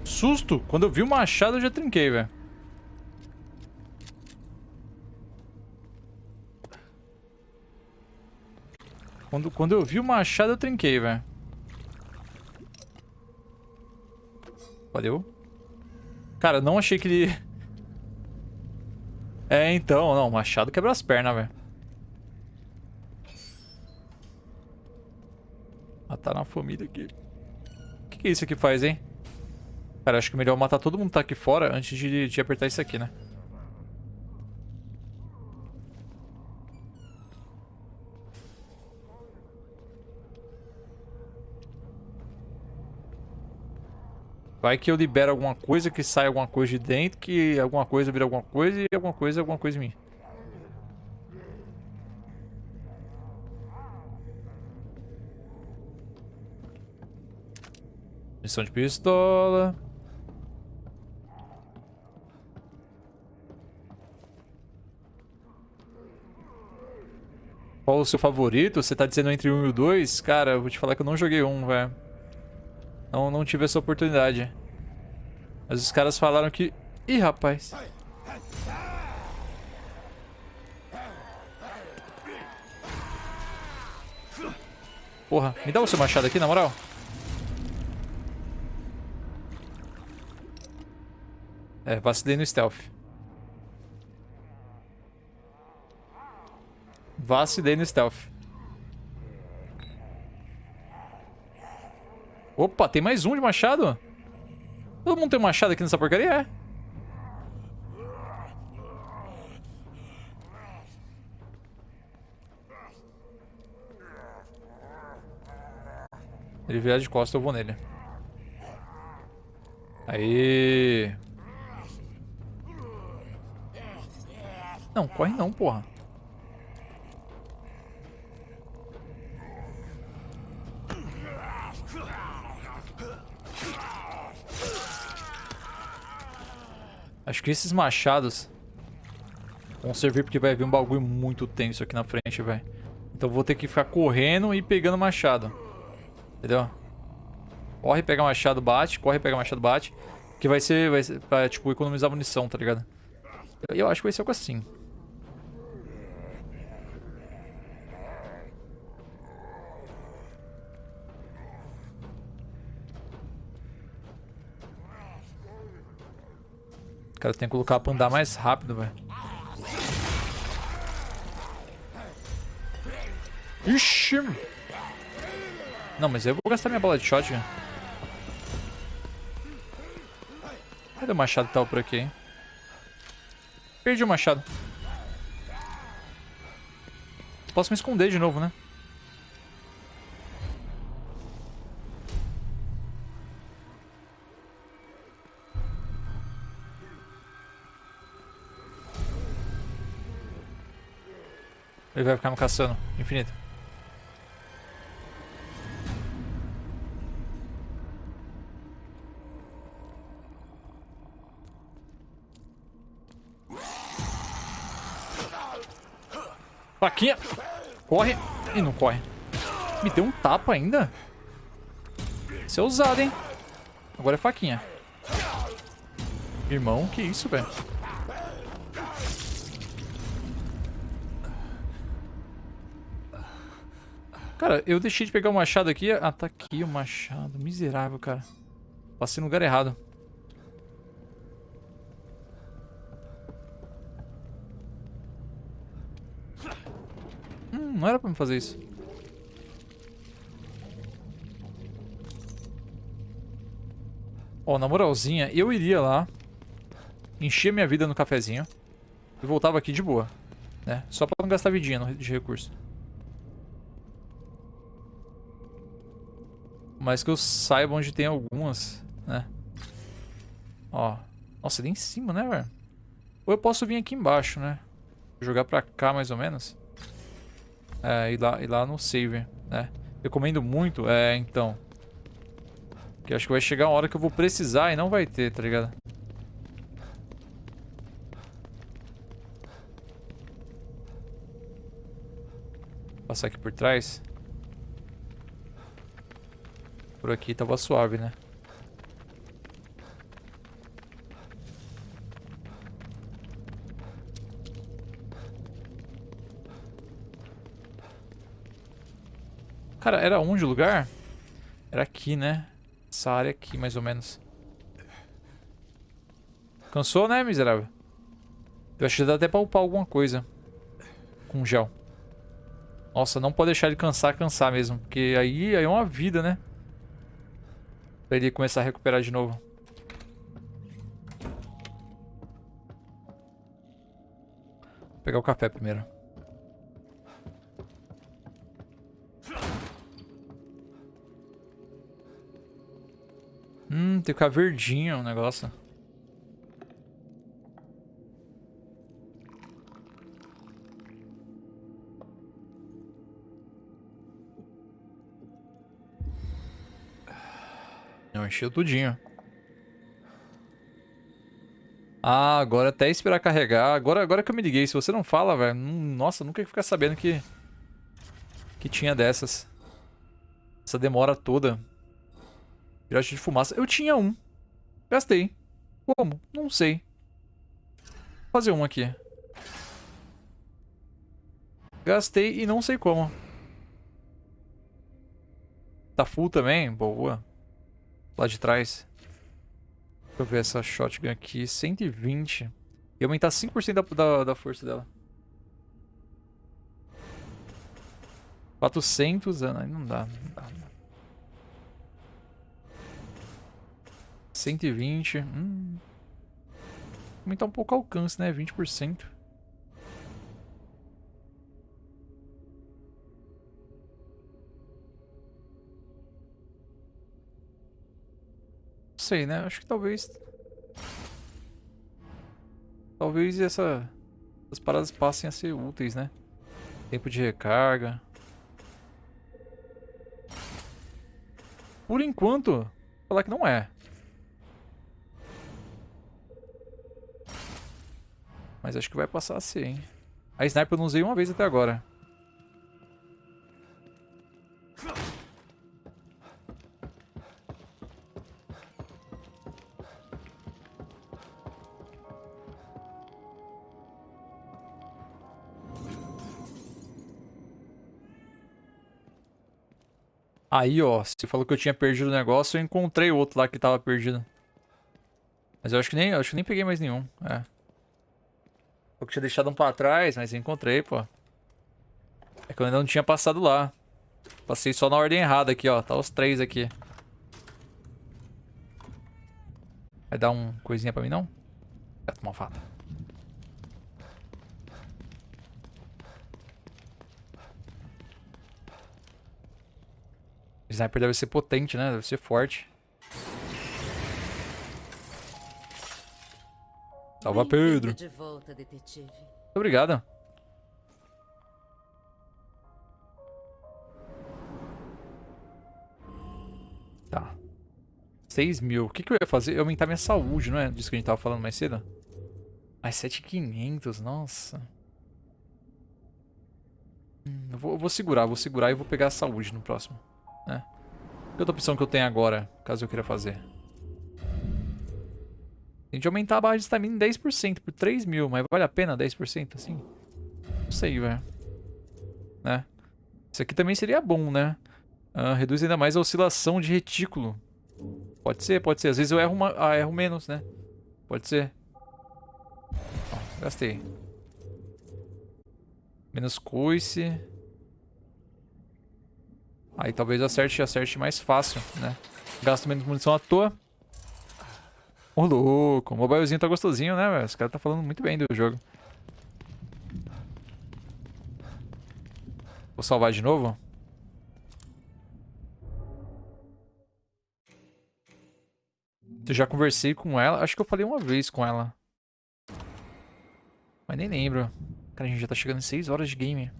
Susto. Quando eu vi o machado, eu já trinquei, velho. Quando, quando eu vi o machado, eu trinquei, velho. Valeu. Cara, não achei que ele... É, então, não, machado quebra as pernas, velho. Matar na família aqui. O que, que isso aqui faz, hein? Cara, acho que é melhor matar todo mundo que tá aqui fora antes de, de apertar isso aqui, né? Vai que eu libero alguma coisa, que sai alguma coisa de dentro, que alguma coisa vira alguma coisa e alguma coisa é alguma coisa em mim. Missão de pistola. Qual o seu favorito? Você tá dizendo entre um e o dois? Cara, eu vou te falar que eu não joguei um, velho. Não, não tive essa oportunidade. Mas os caras falaram que... Ih, rapaz. Porra, me dá o seu machado aqui, na moral. É, vacilei no stealth. Vacilei no stealth. Opa, tem mais um de machado? Todo mundo tem um machado aqui nessa porcaria? É. Ele vier de costas, eu vou nele. Aí. Não, corre não, porra. Acho que esses machados vão servir porque vai vir um bagulho muito tenso aqui na frente, velho. Então vou ter que ficar correndo e pegando machado. Entendeu? Corre, pega machado, bate. Corre, pega machado, bate. Que vai ser, vai ser pra, tipo, economizar munição, tá ligado? Eu, acho que vai ser algo assim. Cara, tem que colocar pra andar mais rápido, velho. Ixi! Não, mas eu vou gastar minha bola de shot, velho. Cadê o machado tava por aqui, hein? Perdi o machado. Posso me esconder de novo, né? Ele vai ficar me caçando, infinito. Faquinha. Corre. E não corre. Me deu um tapa ainda. Isso é ousado, hein? Agora é faquinha. Irmão, que isso, velho? Cara, eu deixei de pegar o machado aqui. Ah, tá aqui o machado. Miserável, cara. Passei no lugar errado. Hum, não era pra me fazer isso. Ó, na moralzinha, eu iria lá, encher minha vida no cafezinho e voltava aqui de boa, né? Só pra não gastar vidinha de recurso. Mas que eu saiba onde tem algumas, né? Ó. Nossa, ali em cima, né, velho? Ou eu posso vir aqui embaixo, né? Jogar pra cá, mais ou menos. É, ir lá, ir lá no save, né? Recomendo muito, é, então. Que acho que vai chegar uma hora que eu vou precisar e não vai ter, tá ligado? Passar aqui por trás. Por aqui tava suave, né? Cara, era onde o lugar? Era aqui, né? Essa área aqui, mais ou menos. Cansou, né, miserável? Eu acho que dá até pra upar alguma coisa. Com gel. Nossa, não pode deixar ele cansar, cansar mesmo. Porque aí, aí é uma vida, né? Pra ele começar a recuperar de novo. Vou pegar o café primeiro. Hum, tem que ficar verdinho o negócio. Não, encheu tudinho. Ah, agora até esperar carregar. Agora, agora que eu me liguei, se você não fala, velho... Nossa, nunca ia ficar sabendo que... Que tinha dessas. Essa demora toda. Virote de fumaça. Eu tinha um. Gastei. Como? Não sei. Vou fazer um aqui. Gastei e não sei como. Tá full também? Boa. Lá de trás. Deixa eu ver essa shotgun aqui. 120. E aumentar 5% da, da, da força dela. 400. ah, Não dá, não dá. 120. Hum. Aumentar um pouco o alcance, né? 20%. Sei, né? Acho que talvez... Talvez essa... Essas paradas passem a ser úteis, né? Tempo de recarga. Por enquanto, vou falar que não é. Mas acho que vai passar a ser, hein? A sniper eu não usei uma vez até agora. Aí, ó, você falou que eu tinha perdido o negócio, eu encontrei outro lá que tava perdido. Mas eu acho que nem, acho que nem peguei mais nenhum, é. Eu tinha deixado um pra trás, mas encontrei, pô. É que eu ainda não tinha passado lá. Passei só na ordem errada aqui, ó. Tá os três aqui. Vai dar um coisinha pra mim, não? Vai tomar sniper deve ser potente, né? Deve ser forte. Salva Pedro. de volta, detetive. Muito obrigado. Tá. 6 mil. O que, que eu ia fazer? Eu ia aumentar minha saúde, não é? Disso que a gente tava falando mais cedo. Mais 7,500, nossa. Hum, eu, vou, eu vou segurar, vou segurar e vou pegar a saúde no próximo. Né? Que outra opção que eu tenho agora, caso eu queira fazer? Tem de aumentar a barra de estamina em 10% por 3 mil, mas vale a pena 10% assim? Não sei, velho. Né? Isso aqui também seria bom, né? Ah, reduz ainda mais a oscilação de retículo. Pode ser, pode ser. Às vezes eu erro, uma, ah, erro menos, né? Pode ser. Ó, gastei. Menos coice. Aí talvez acerte, acerte mais fácil, né? Gasto menos munição à toa. Ô, louco. O mobilezinho tá gostosinho, né, velho? Os caras tá falando muito bem do jogo. Vou salvar de novo. Eu já conversei com ela. Acho que eu falei uma vez com ela. Mas nem lembro. Cara, a gente já tá chegando em 6 horas de game.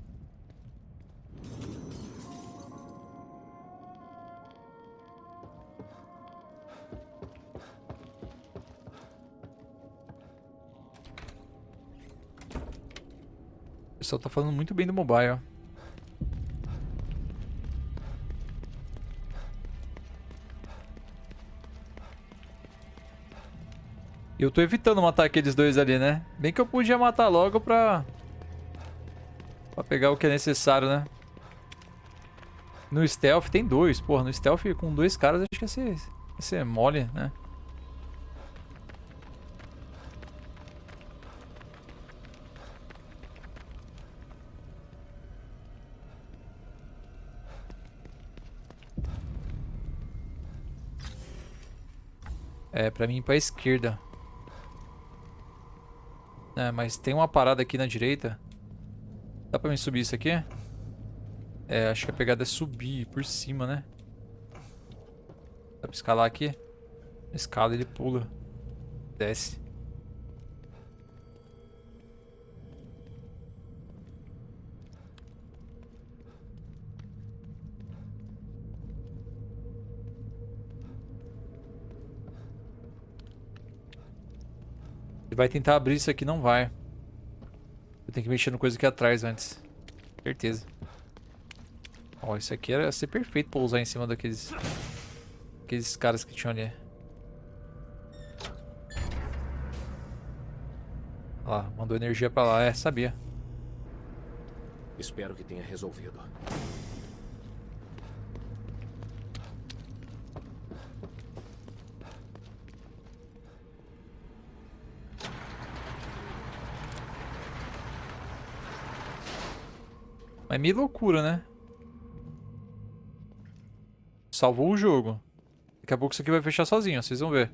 Pessoal tá falando muito bem do mobile. Eu tô evitando matar aqueles dois ali, né? Bem que eu podia matar logo pra... Pra pegar o que é necessário, né? No stealth tem dois. Porra, no stealth com dois caras acho que ia ser, ia ser mole, né? É, pra mim ir pra esquerda. É, mas tem uma parada aqui na direita. Dá pra mim subir isso aqui? É, acho que a pegada é subir por cima, né? Dá pra escalar aqui? Escala ele pula. Desce. Ele vai tentar abrir isso aqui, não vai. Eu tenho que mexer no coisa aqui atrás antes. Certeza. Ó, isso aqui era ser perfeito pra usar em cima daqueles... Aqueles caras que tinham ali. Ó lá, mandou energia pra lá. É, sabia. Espero que tenha resolvido. Mas meio loucura, né? Salvou o jogo. Daqui a pouco isso aqui vai fechar sozinho, vocês vão ver.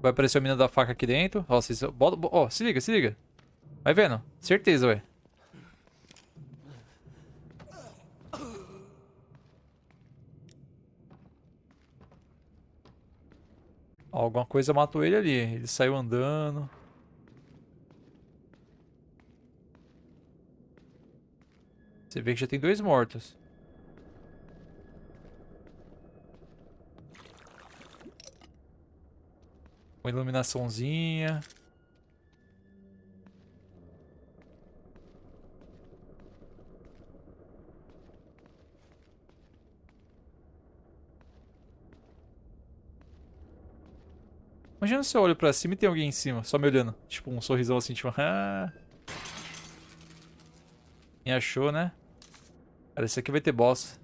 Vai aparecer a mina da faca aqui dentro. Ó, vocês... Bota, ó, se liga, se liga. Vai vendo. Certeza, ué. Alguma coisa matou ele ali. Ele saiu andando. Você vê que já tem dois mortos. Uma iluminaçãozinha. Imagina se eu olho pra cima e tem alguém em cima, só me olhando. Tipo, um sorrisão assim, tipo... Ah. Me achou, né? Cara, esse aqui vai ter boss.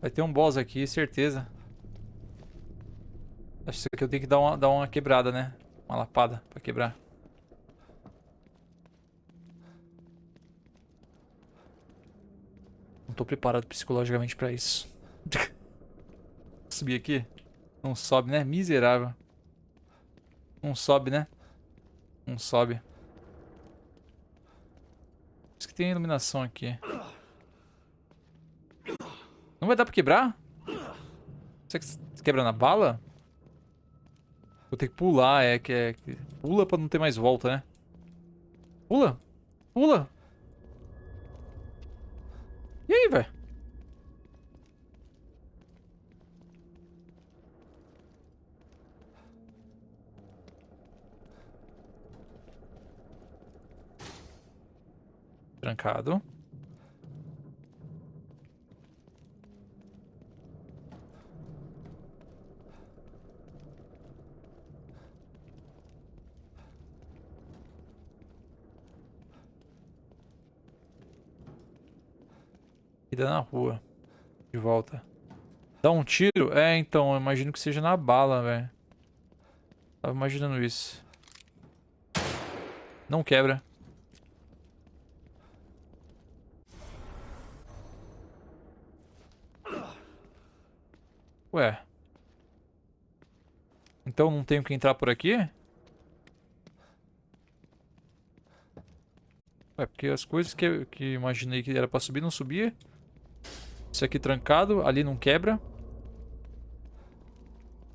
Vai ter um boss aqui, certeza. Acho que eu tenho que dar uma, dar uma quebrada, né? Uma lapada pra quebrar. Não tô preparado psicologicamente pra isso. Subir aqui? Não sobe, né? Miserável. Não sobe, né? Não sobe. Isso que tem iluminação aqui. Não vai dar pra quebrar? Você quebra na bala? Vou ter que pular, é que é... Pula pra não ter mais volta, né? Pula! Pula! E aí, velho? Trancado. Vida na rua. De volta. Dá um tiro? É, então, eu imagino que seja na bala, velho. Tava imaginando isso. Não quebra. Ué. Então não tenho que entrar por aqui? Ué, porque as coisas que, que imaginei que era pra subir não subia. Isso aqui trancado, ali não quebra.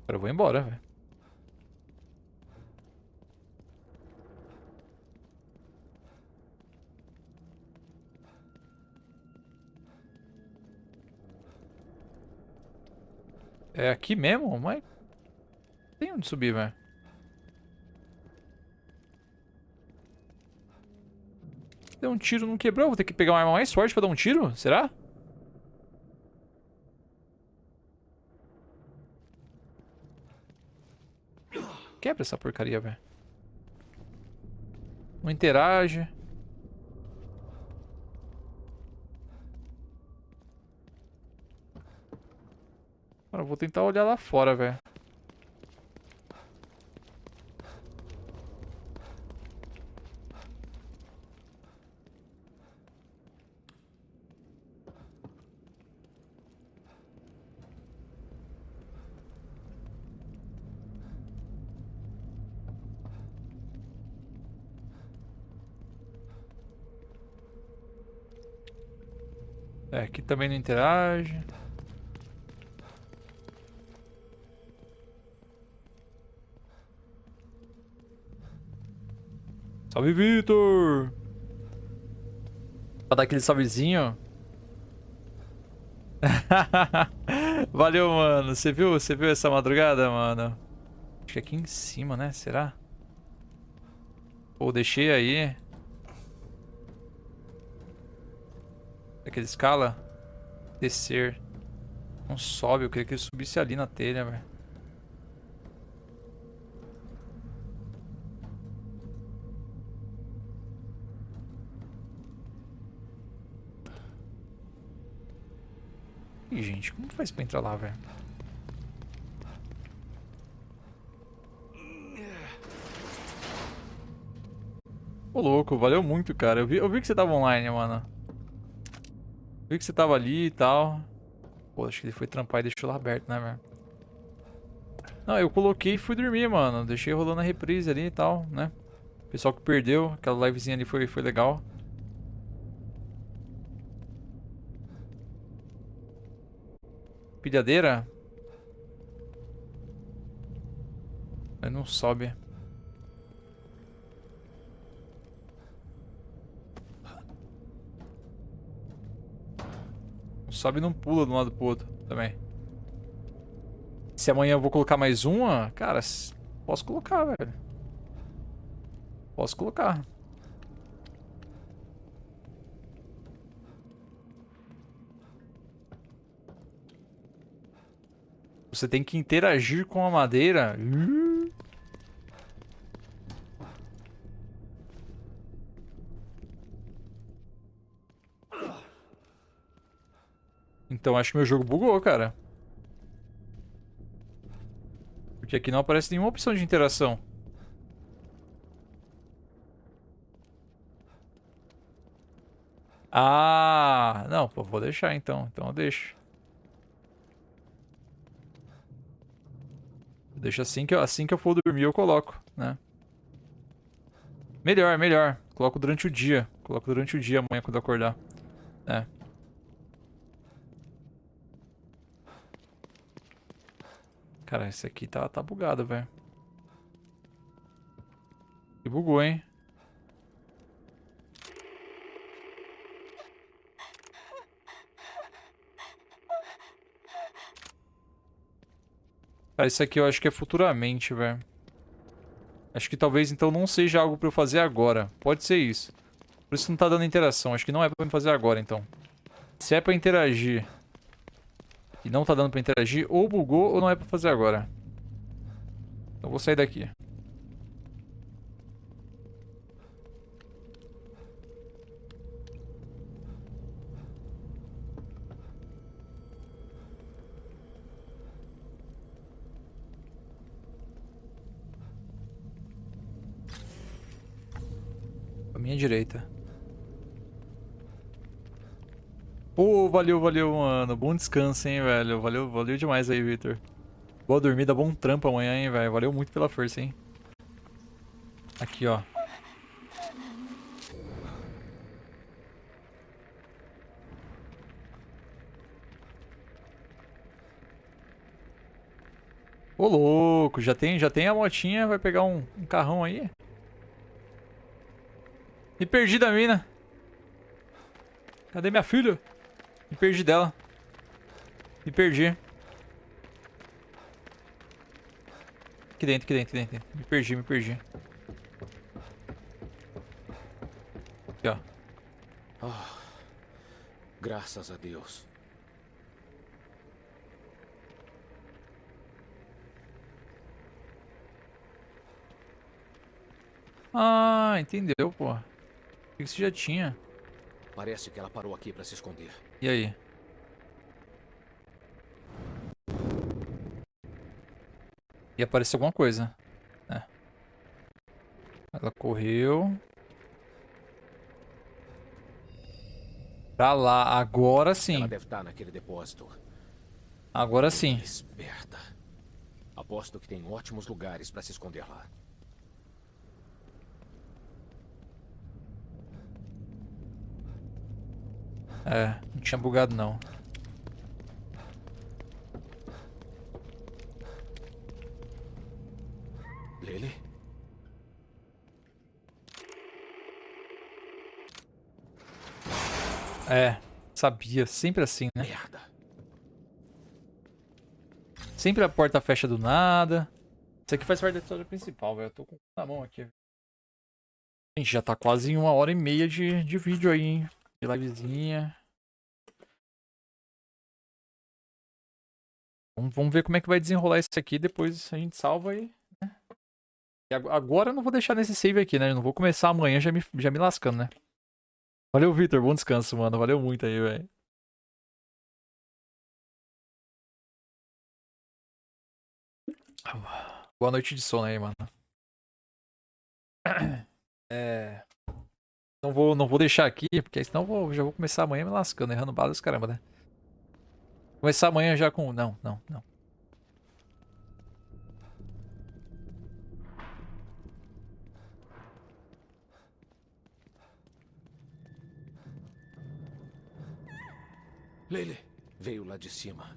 Agora eu vou embora, velho. É aqui mesmo? Mas... Tem onde subir, velho. Deu um tiro, não quebrou. Vou ter que pegar uma arma mais forte pra dar um tiro? Será? Quebra essa porcaria, velho. Não interage. Mano, eu vou tentar olhar lá fora, velho. É, aqui também não interage. Salve, Vitor! Pra dar aquele salvezinho. Valeu, mano. Você viu? Você viu essa madrugada, mano? Acho que aqui em cima, né? Será? Pô, deixei aí. Aquele escala? Descer. Não sobe, eu queria que ele subisse ali na telha, velho. Ih, gente, como faz pra entrar lá, velho? Ô, louco, valeu muito, cara. Eu vi, eu vi que você tava online, mano. Vi que você tava ali e tal. Pô, acho que ele foi trampar e deixou lá aberto, né, velho? Não, eu coloquei e fui dormir, mano. Deixei rolando a reprise ali e tal, né? Pessoal que perdeu, aquela livezinha ali foi, foi legal. Pilhadeira? Mas não sobe. Não sobe e não pula de um lado pro outro também. Se amanhã eu vou colocar mais uma, cara, posso colocar, velho. Posso colocar. Você tem que interagir com a madeira. Então acho que meu jogo bugou, cara. Porque aqui não aparece nenhuma opção de interação. Ah, não, vou deixar então. Então eu deixo. Deixa assim que, eu, assim que eu for dormir eu coloco, né? Melhor, melhor. Coloco durante o dia. Coloco durante o dia amanhã quando acordar. É. Cara, esse aqui tá, tá bugado, velho. E bugou, hein? Cara, isso aqui eu acho que é futuramente, velho. Acho que talvez então não seja algo pra eu fazer agora. Pode ser isso. Por isso não tá dando interação. Acho que não é pra eu fazer agora, então. Se é pra interagir e não tá dando pra interagir, ou bugou ou não é pra fazer agora. Então vou sair daqui. Minha direita. Pô, oh, valeu, valeu, mano. Bom descanso, hein, velho. Valeu, valeu demais aí, Victor. Boa dormida, bom trampo amanhã, hein, velho. Valeu muito pela força, hein. Aqui, ó. Ô, louco, já tem, já tem a motinha, vai pegar um, um carrão aí? Me perdi da mina. Cadê minha filha? Me perdi dela. Me perdi. Aqui dentro, aqui dentro, aqui dentro. Me perdi, me perdi. Aqui, ó. Oh, graças a Deus. Ah, entendeu, pô que você já tinha? Parece que ela parou aqui pra se esconder. E aí? E apareceu alguma coisa. É. Ela correu. Pra lá. Agora sim. Ela deve estar naquele depósito. Agora sim. Esperta. Aposto que tem ótimos lugares pra se esconder lá. É, não tinha bugado não. Lily? É, sabia. Sempre assim, né? Merda. Sempre a porta fecha do nada. Isso aqui faz parte da história principal, velho. Eu tô com na mão aqui. Gente, já tá quase em uma hora e meia de, de vídeo aí, hein? Livezinha. Vamos, vamos ver como é que vai desenrolar isso aqui. Depois a gente salva aí. né? E ag- agora eu não vou deixar nesse save aqui, né? Eu não vou começar amanhã já me, já me lascando, né? Valeu, Victor. Bom descanso, mano. Valeu muito aí, velho. Boa noite de sono aí, mano. É. Não vou, não vou deixar aqui, porque senão vou, já vou começar amanhã me lascando, errando balas, caramba, né? Começar amanhã já com. Não, não, não. Lily, veio lá de cima.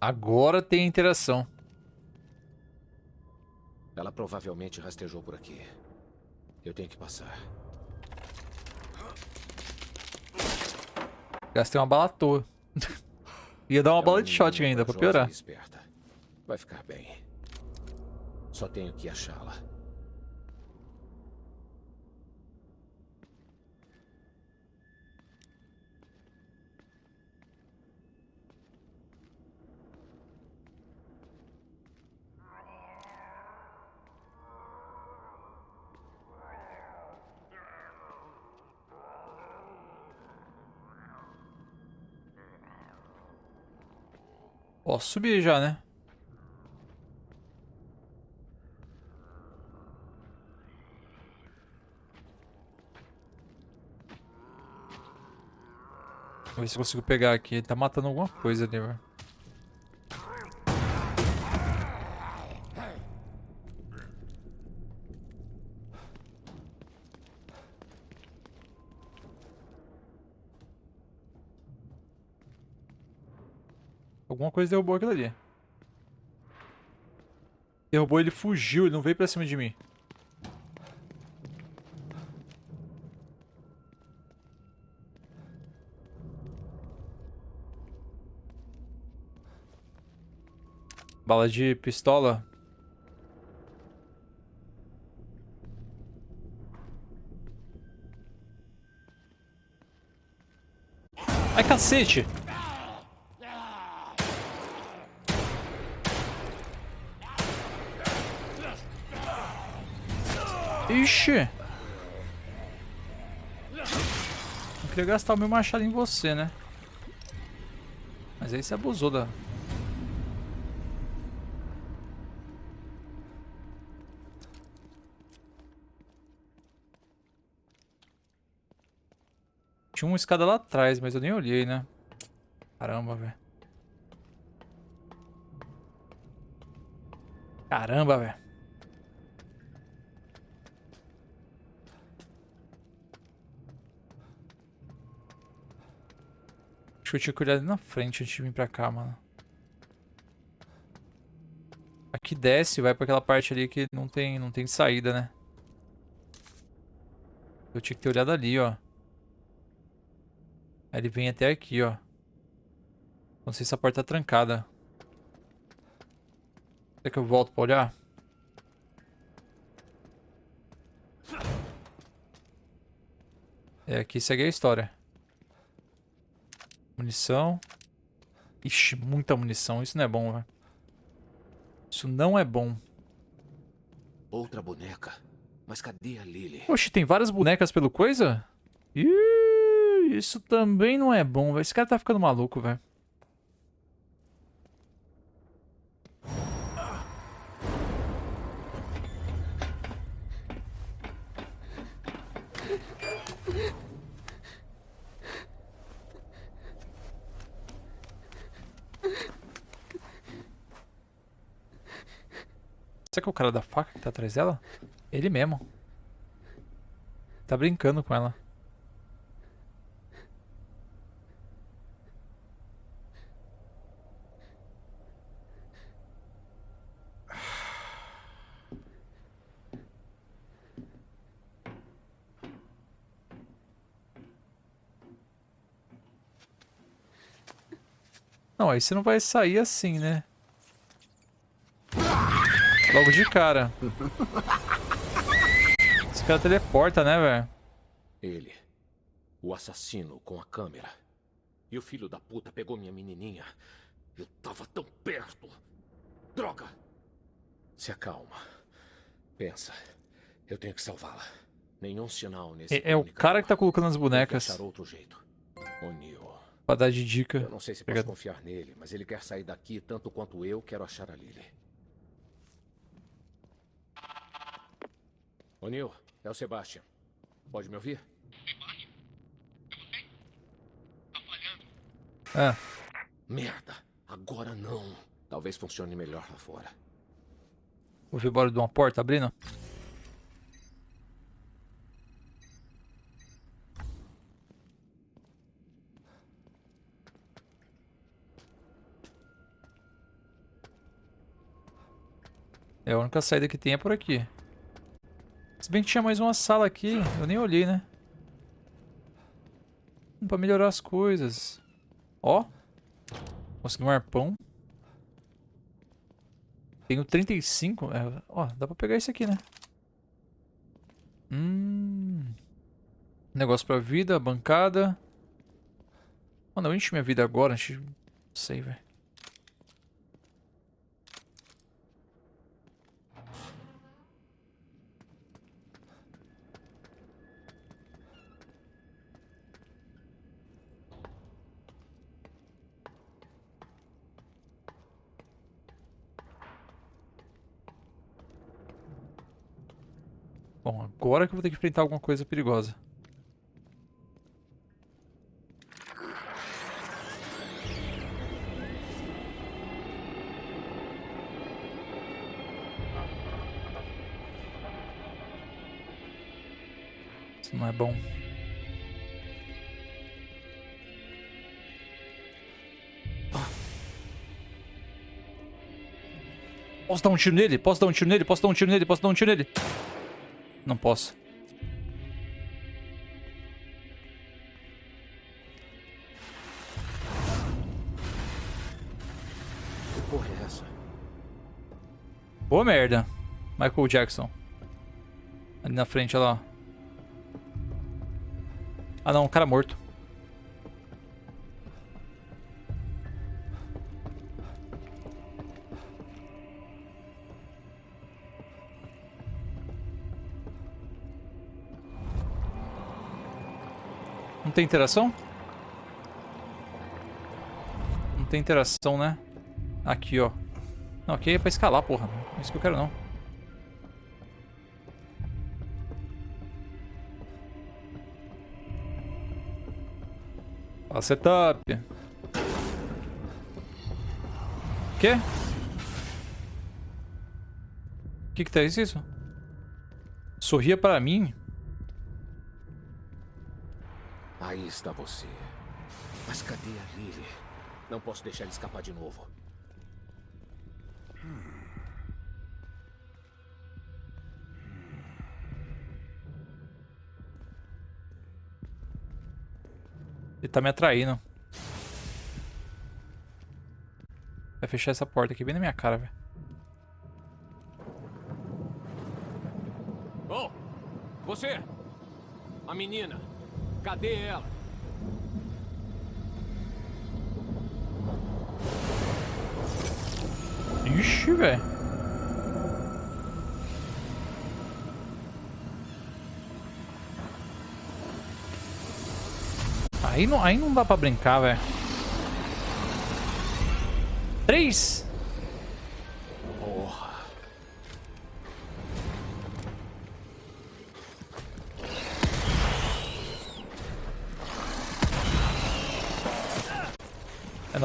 Agora tem a interação. Ela provavelmente rastejou por aqui. Eu tenho que passar. Gastei uma bala à toa. Ia dar uma É bala de shot ainda, pra piorar. Vai ficar bem. Só tenho que achá-la. Posso subir já, né? Vamos ver se eu consigo pegar aqui. Ele tá matando alguma coisa ali, velho. Alguma coisa derrubou aquilo ali. Derrubou, ele fugiu, ele não veio pra cima de mim. Bala de pistola. Ai, cacete! Ixi! Não queria gastar o meu machado em você, né? Mas aí você abusou da... Tinha uma escada lá atrás, mas eu nem olhei, né? Caramba, velho. Caramba, velho. Eu tinha que olhar ali na frente antes de vir pra cá, mano. Aqui desce, vai pra aquela parte ali que não tem, não tem saída, né? Eu tinha que ter olhado ali, ó. Aí ele vem até aqui, ó. Não sei se a porta tá trancada. Será que eu volto pra olhar? É, aqui segue a história. Munição. Ixi, muita munição. Isso não é bom, velho. Isso não é bom. Outra boneca. Mas cadê a Lily? Oxe, tem várias bonecas pelo coisa? Ih, isso também não é bom, velho. Esse cara tá ficando maluco, velho. Será que é o cara da faca que tá atrás dela? Ele mesmo. Tá brincando com ela. Não, aí você não vai sair assim, né? Logo de cara. Esse cara teleporta, né, velho? Ele. O assassino com a câmera. E o filho da puta pegou minha menininha. Eu tava tão perto. Droga! Se acalma. Pensa. Eu tenho que salvá-la. Nenhum sinal nesse É, é o cara que tá colocando as bonecas achar outro jeito. O'Neill. pra dar de dica. Eu não sei se posso Obrigado. confiar nele, mas ele quer sair daqui tanto quanto eu quero achar a Lily. O'Neill, é o Sebastian. Pode me ouvir? Ah, Merda! Agora não. Talvez funcione melhor lá fora. vou ver bora de uma porta abrindo. É a única saída que tem é por aqui. Se bem que tinha mais uma sala aqui, eu nem olhei, né? Pra melhorar as coisas. Ó. Consegui um arpão. Tenho 35. É, ó, dá pra pegar esse aqui, né? Hum. Negócio pra vida, bancada. Mano, eu enchi minha vida agora. Enchi... Não sei, velho. Bom, agora que eu vou ter que enfrentar alguma coisa perigosa. Isso não é bom. Posso dar um tiro nele? Posso dar um tiro nele? Posso dar um tiro nele? Posso dar um tiro nele? Não posso. Que porra é essa? Boa merda. Michael Jackson. Ali na frente, olha lá. Ah não, um cara morto. Tem interação? Não tem interação, né? Aqui, ó. Não, aqui é pra escalar, porra. Não é isso que eu quero, não. Ó, setup. Quê? O que que tá isso? Sorria para mim? Aí está você. Mas cadê a Lily? Não posso deixar ele escapar de novo. Ele tá me atraindo. Vai fechar essa porta aqui bem na minha cara, velho. Oh! Você! A menina! Cadê ela? Ixi, velho. Aí não, aí não dá pra brincar, velho. Três?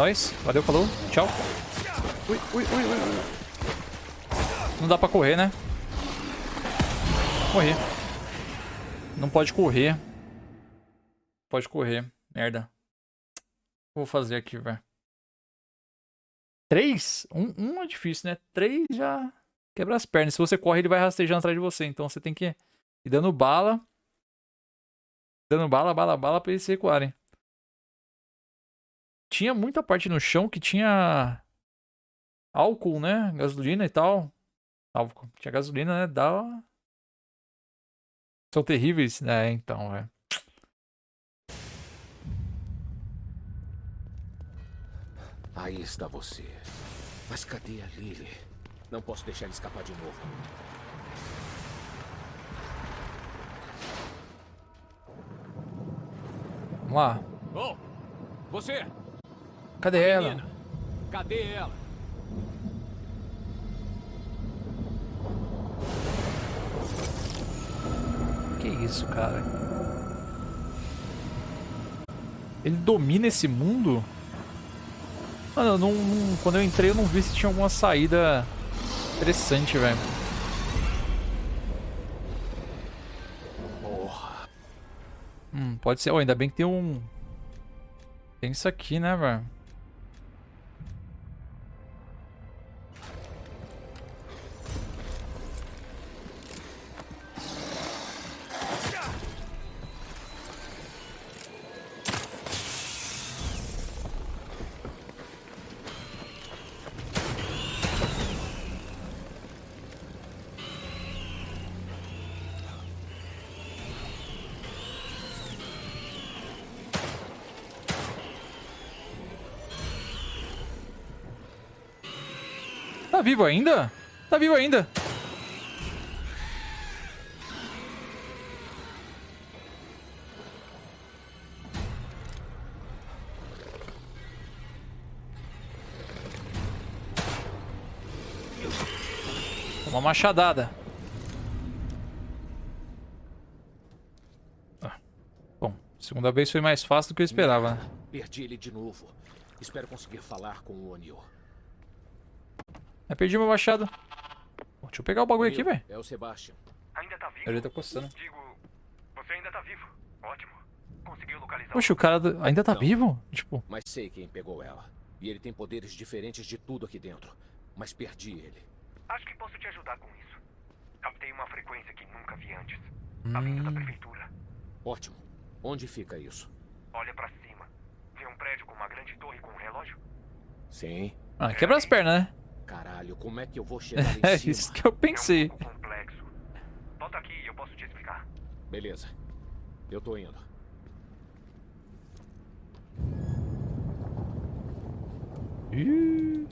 Nóis. Valeu, falou. Tchau. Ui, ui, ui, ui. Não dá pra correr, né? Correr. Não pode correr. Pode correr. Merda. O que eu vou fazer aqui, velho? Três? Um, um é difícil, né? Três já quebra as pernas. Se você corre, ele vai rastejando atrás de você. Então você tem que ir dando bala. Dando bala, bala, bala pra eles se recuarem. Tinha muita parte no chão que tinha álcool, né? Gasolina e tal. Álcool. Tinha gasolina, né? Dá. São terríveis, né? Então, é. Aí está você. Mas cadê a Lily? Não posso deixar ele escapar de novo. Vamos lá. Oh! Você! Cadê ela? Menina, cadê ela? Que isso, cara? Ele domina esse mundo? Mano, eu não, não- quando eu entrei eu não vi se tinha alguma saída interessante, velho. Porra! Hum, pode ser. Oh, ainda bem que tem um... Tem isso aqui, né, velho? Vivo ainda? Tá vivo ainda. Uma machadada. Ah, Bom, segunda vez foi mais fácil do que eu esperava, né? Perdi ele de novo. Espero conseguir falar com o O'Neill. Eu perdi meu machado. Deixa eu pegar o bagulho aqui, velho. É o Sebastian. Ainda tá vivo? Ele tá coçando. Digo, você ainda tá vivo. Ótimo. Conseguiu localizar Poxa, o cara do- ainda tá Não. vivo? Tipo, Mas sei quem pegou ela. E ele tem poderes diferentes de tudo aqui dentro. Mas perdi ele. Acho que posso te ajudar com isso. Captei uma frequência que nunca vi antes. A vinda da prefeitura. Ótimo. Onde fica isso? Olha pra cima. Vê um prédio com uma grande torre com um relógio? Sim. ah, quebra as pernas, né? Caralho, como é que eu vou chegar lá É em cima? isso que eu pensei. É um complexo. Volta aqui e eu posso te explicar. Beleza. Eu tô indo. Ih.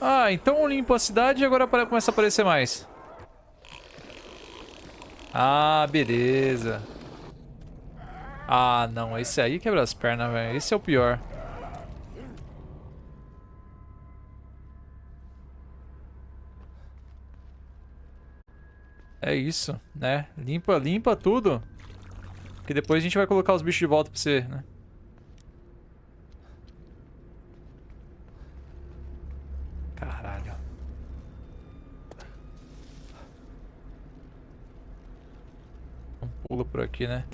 Ah, então eu limpo a cidade e agora começa a aparecer mais. Ah, beleza. Ah, não. Esse aí quebra as pernas, velho. Esse é o pior. É isso, né? Limpa, limpa tudo. Que depois a gente vai colocar os bichos de volta pra você, né? Caralho. Um pulo por aqui, né?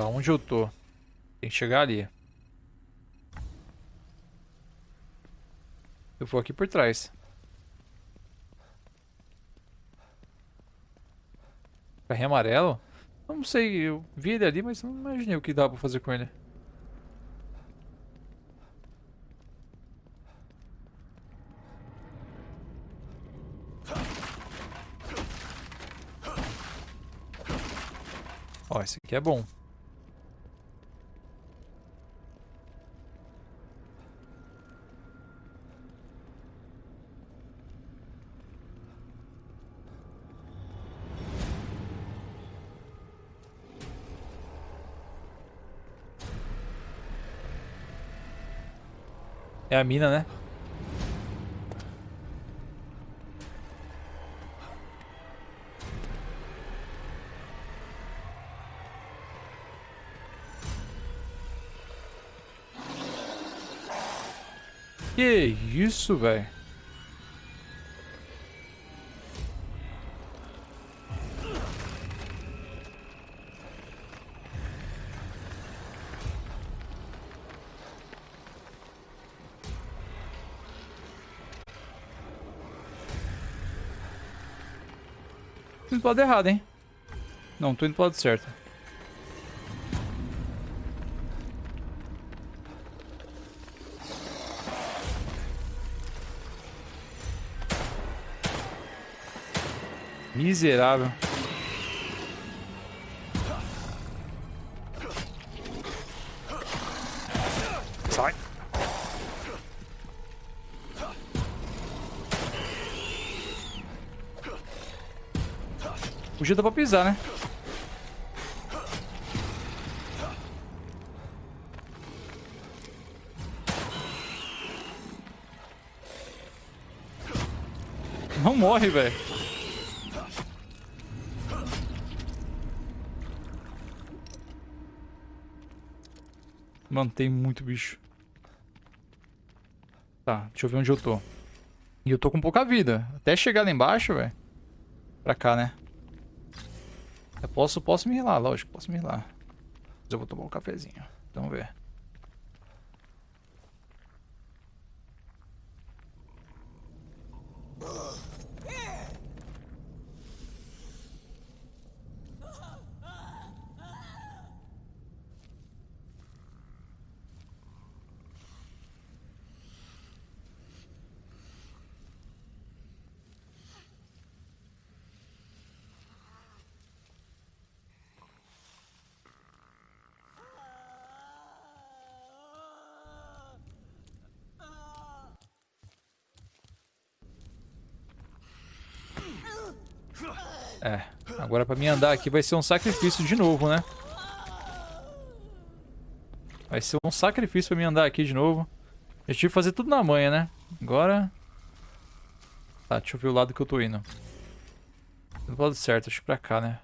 Tá, onde eu tô? Tem que chegar ali. Eu vou aqui por trás. Carrinho amarelo? Não sei, eu vi ele ali, mas não imaginei o que dá pra fazer com ele. Ó, esse aqui é bom. a mina, né? Que isso, velho? Indo pro lado errado, hein? Não, tô indo pro lado certo. Miserável. Podia dar pra pisar, né? Não morre, velho. Mano, tem muito bicho. Tá, deixa eu ver onde eu tô. E eu tô com pouca vida. Até chegar lá embaixo, velho. Pra cá, né? Eu posso, posso me rilar, lógico, posso me rilar. Mas eu vou tomar um cafezinho. Vamos ver. É, agora pra mim andar aqui vai ser um sacrifício de novo, né? Vai ser um sacrifício pra mim andar aqui de novo. Eu tive que fazer tudo na manha, né? Agora... Tá, deixa eu ver o lado que eu tô indo. Do lado certo, acho que pra cá, né?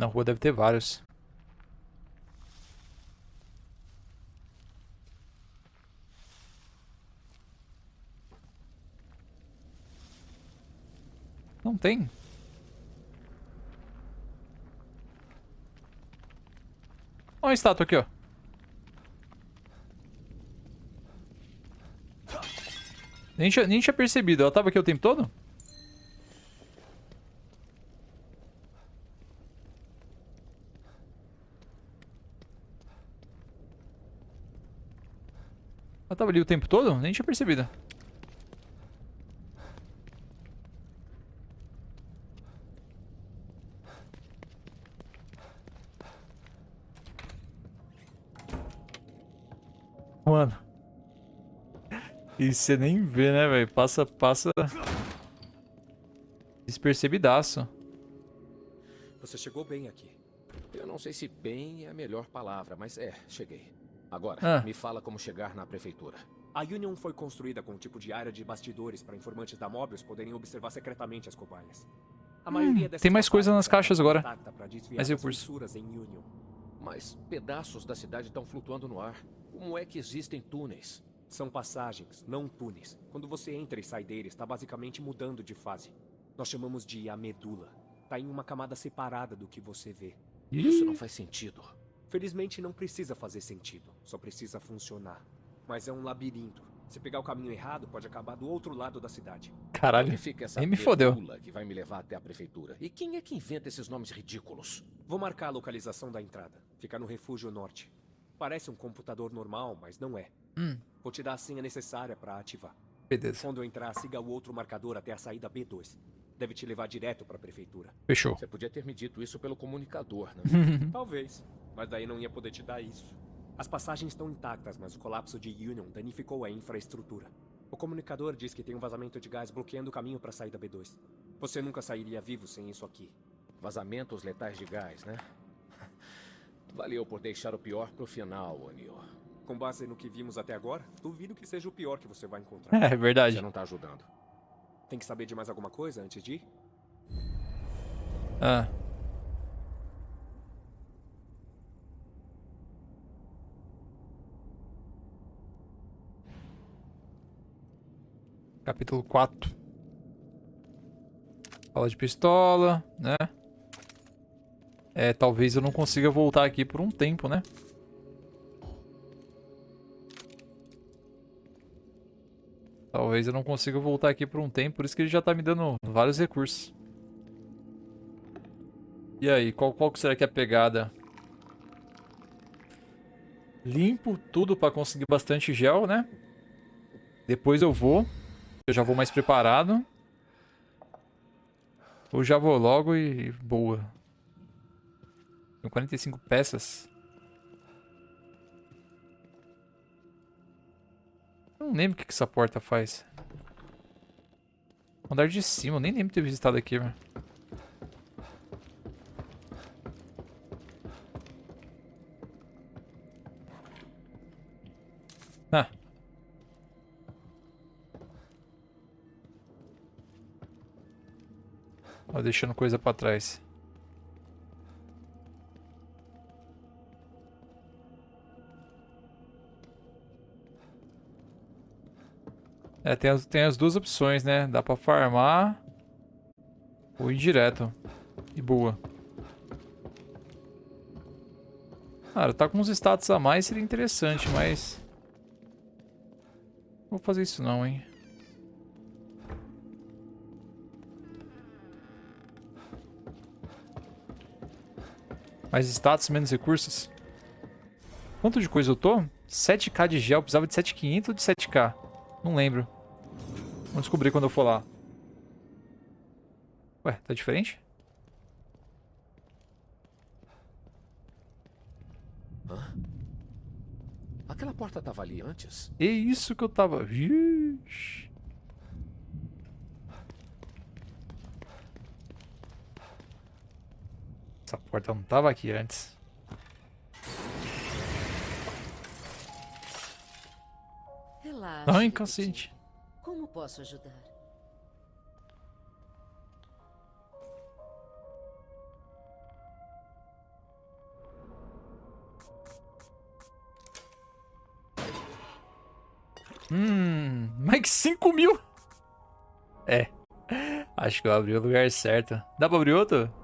Na rua deve ter vários. Não tem. Olha uma estátua aqui, ó. Nem tinha, nem tinha percebido. Ela tava aqui o tempo todo? Tava ali o tempo todo? Nem tinha percebido. Mano. E você nem vê, né, velho? Passa, passa... Despercebidaço. Você chegou bem aqui. Eu não sei se bem é a melhor palavra, mas é, cheguei. Agora, Ah. me fala como chegar na prefeitura. A Union foi construída com um tipo de área de bastidores para informantes da Mobius poderem observar secretamente as cobaias. A maioria dessas Hum, tem mais coisa nas caixas agora. Mas e em Union. Mas pedaços da cidade estão flutuando no ar. Como é que existem túneis? São passagens, não túneis. Quando você entra e sai dele, está basicamente mudando de fase. Nós chamamos de a medula. Tá em uma camada separada do que você vê. Isso não faz sentido. Felizmente não precisa fazer sentido, só precisa funcionar. Mas é um labirinto. Se pegar o caminho errado, pode acabar do outro lado da cidade. Caralho. Fica essa me fodeu. que vai me levar até a prefeitura? E quem é que inventa esses nomes ridículos? Vou marcar a localização da entrada. Fica no refúgio norte. Parece um computador normal, mas não é. Hum, Vou te dar a senha necessária para ativar. beleza. Quando eu entrar, siga o outro marcador até a saída B2. Deve te levar direto para a prefeitura. Fechou. Você podia ter me dito isso pelo comunicador, né? Talvez, mas daí não ia poder te dar isso. As passagens estão intactas, mas o colapso de Union danificou a infraestrutura. O comunicador diz que tem um vazamento de gás bloqueando o caminho para a saída B2. Você nunca sairia vivo sem isso aqui. Vazamentos letais de gás, né? Valeu por deixar o pior pro final, O'Neill. Com base no que vimos até agora, duvido que seja o pior que você vai encontrar. É verdade. Você não tá ajudando. Tem que saber de mais alguma coisa antes de ir? Ah. Capítulo 4. Fala de pistola, né? É, talvez eu não consiga voltar aqui por um tempo, né? Talvez eu não consiga voltar aqui por um tempo, por isso que ele já tá me dando vários recursos. E aí, qual, qual será que é a pegada? Limpo tudo pra conseguir bastante gel, né? Depois eu vou. Eu já vou mais preparado. Ou já vou logo e boa. Tem 45 peças. Não lembro o que, que essa porta faz. Andar de cima, eu nem lembro ter visitado aqui, velho. Ah. Ó, deixando coisa pra trás. É, tem as, tem as duas opções, né? Dá pra farmar ou ir direto. E boa. Cara, tá com uns status a mais seria interessante, mas... Não vou fazer isso não, hein. Mais status, menos recursos. Quanto de coisa eu tô? 7k de gel, precisava de 7.500 ou de 7k? Não lembro. Vamos descobrir quando eu for lá. Ué, tá diferente? Hã? Aquela porta tava ali antes? É isso que eu tava... Vixe. Essa porta não tava aqui antes. Relaxa. Detetive. cacete. Como posso ajudar? Hum, mais que 5 mil. É. Acho que eu abri o lugar certo. Dá pra abrir outro?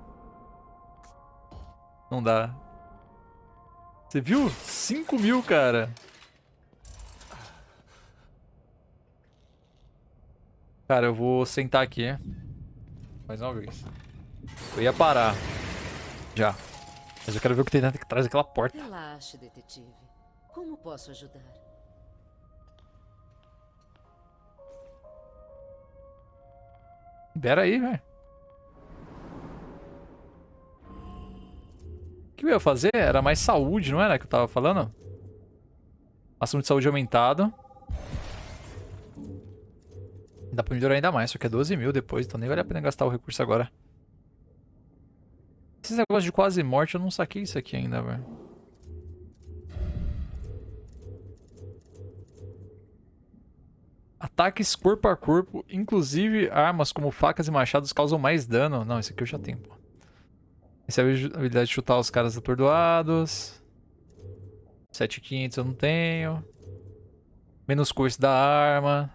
Não dá. Você viu? 5 mil, cara. Cara, eu vou sentar aqui. Mais uma vez. Eu ia parar. Já. Mas eu quero ver o que tem dentro atrás daquela porta. Relaxe, detetive. Como posso ajudar? Pera aí, velho. Que eu ia fazer era mais saúde, não era que eu tava falando? Máximo de saúde aumentado. Dá pra melhorar ainda mais, só que é 12 mil depois, então nem vale a pena gastar o recurso agora. Esses negócios de quase morte, eu não saquei isso aqui ainda, velho. Ataques corpo a corpo, inclusive armas como facas e machados causam mais dano. Não, esse aqui eu já tenho, pô. Essa é a habilidade de chutar os caras atordoados. 7500 eu não tenho. Menos coice da arma.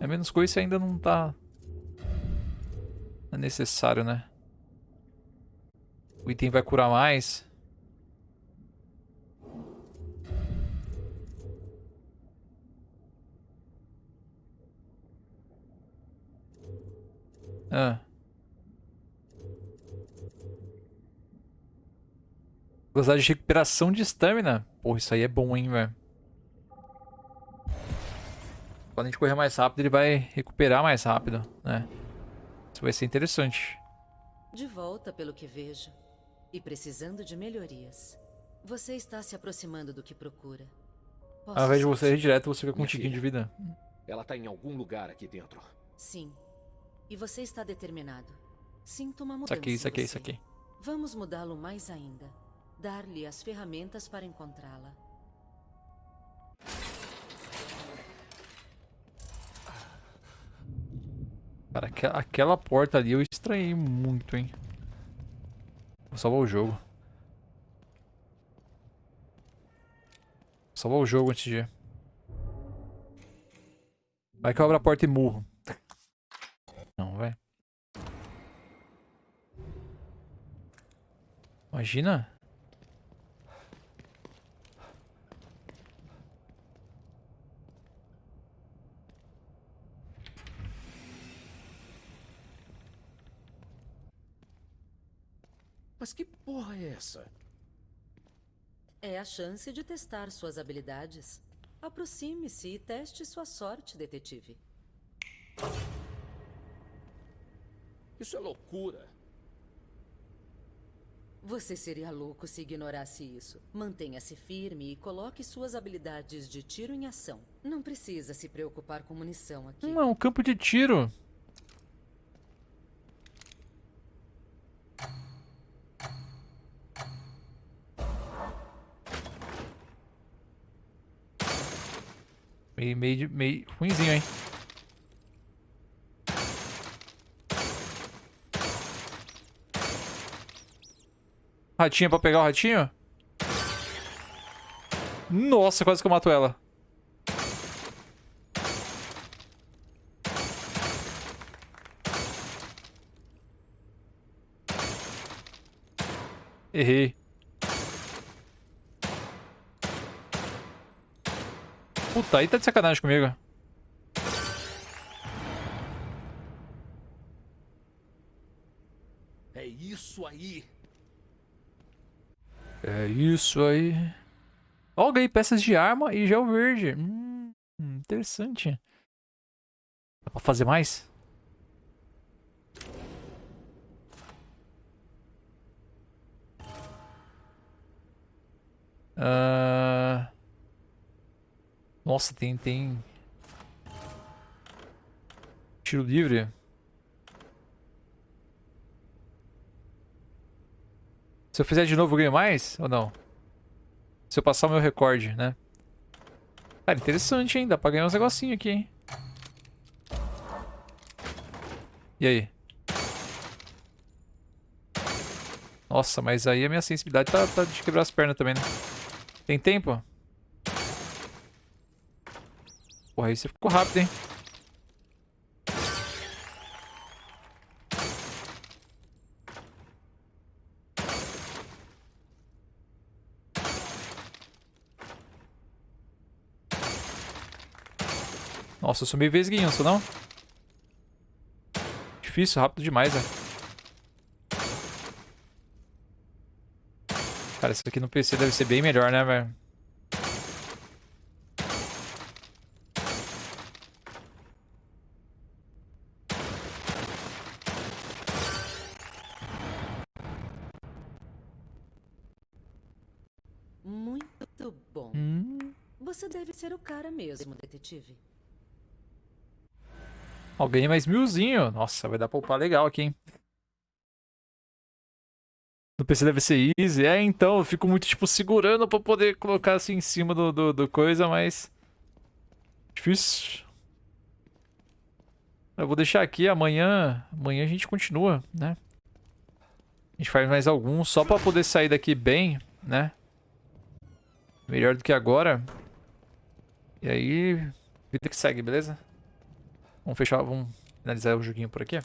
É menos coice ainda não tá... É necessário, né? O item vai curar mais. Ah. Velocidade de recuperação de estamina. Porra, isso aí é bom, hein, velho. Quando a gente correr mais rápido, ele vai recuperar mais rápido, né? Isso vai ser interessante. De volta, pelo que vejo. E precisando de melhorias. Você está se aproximando do que procura. Posso Ao invés de você ir direto, você fica com um tiquinho de vida. Ela tá em algum lugar aqui dentro. Sim. E você está determinado. Sinto uma mudança Isso aqui, isso aqui, isso aqui. Vamos mudá-lo mais ainda. Dar-lhe as ferramentas para encontrá-la. Cara, aquela, aquela porta ali eu estranhei muito, hein? Vou salvar o jogo. Vou salvar o jogo antes de... Vai que eu abro a porta e morro. Não, vai. Imagina. Mas que porra é essa? É a chance de testar suas habilidades. Aproxime-se e teste sua sorte, detetive. Isso é loucura. Você seria louco se ignorasse isso. Mantenha-se firme e coloque suas habilidades de tiro em ação. Não precisa se preocupar com munição aqui. Não, é um campo de tiro. Meio, meio, meio ruimzinho, hein? Ratinha pra pegar o ratinho? Nossa, quase que eu mato ela. Errei. Puta, aí tá de sacanagem comigo. É isso aí. É isso aí. Ó, ganhei peças de arma e gel verde. Hum, interessante. Dá pra fazer mais? Ah... Nossa, tem, tem... Tiro livre. Se eu fizer de novo, eu ganho mais? Ou não? Se eu passar o meu recorde, né? Cara, interessante, hein? Dá pra ganhar uns negocinhos aqui, hein? E aí? Nossa, mas aí a minha sensibilidade tá, tá de quebrar as pernas também, né? Tem tempo? Porra, aí você ficou rápido, hein? Nossa, eu vesguinho, não sou não? Difícil, rápido demais, velho. Cara, isso aqui no PC deve ser bem melhor, né, velho? Muito bom. Hum. Você deve ser o cara detetive. Ó, ganhei mais milzinho. Nossa, vai dar pra upar legal aqui, hein? No PC deve ser easy. É, então, eu fico muito, tipo, segurando pra poder colocar assim em cima do, do, do coisa, mas... Difícil. Eu vou deixar aqui, amanhã... Amanhã a gente continua, né? A gente faz mais alguns, só pra poder sair daqui bem, né? Melhor do que agora. E aí, vida que segue, beleza? Vamos fechar, vamos finalizar o joguinho por aqui.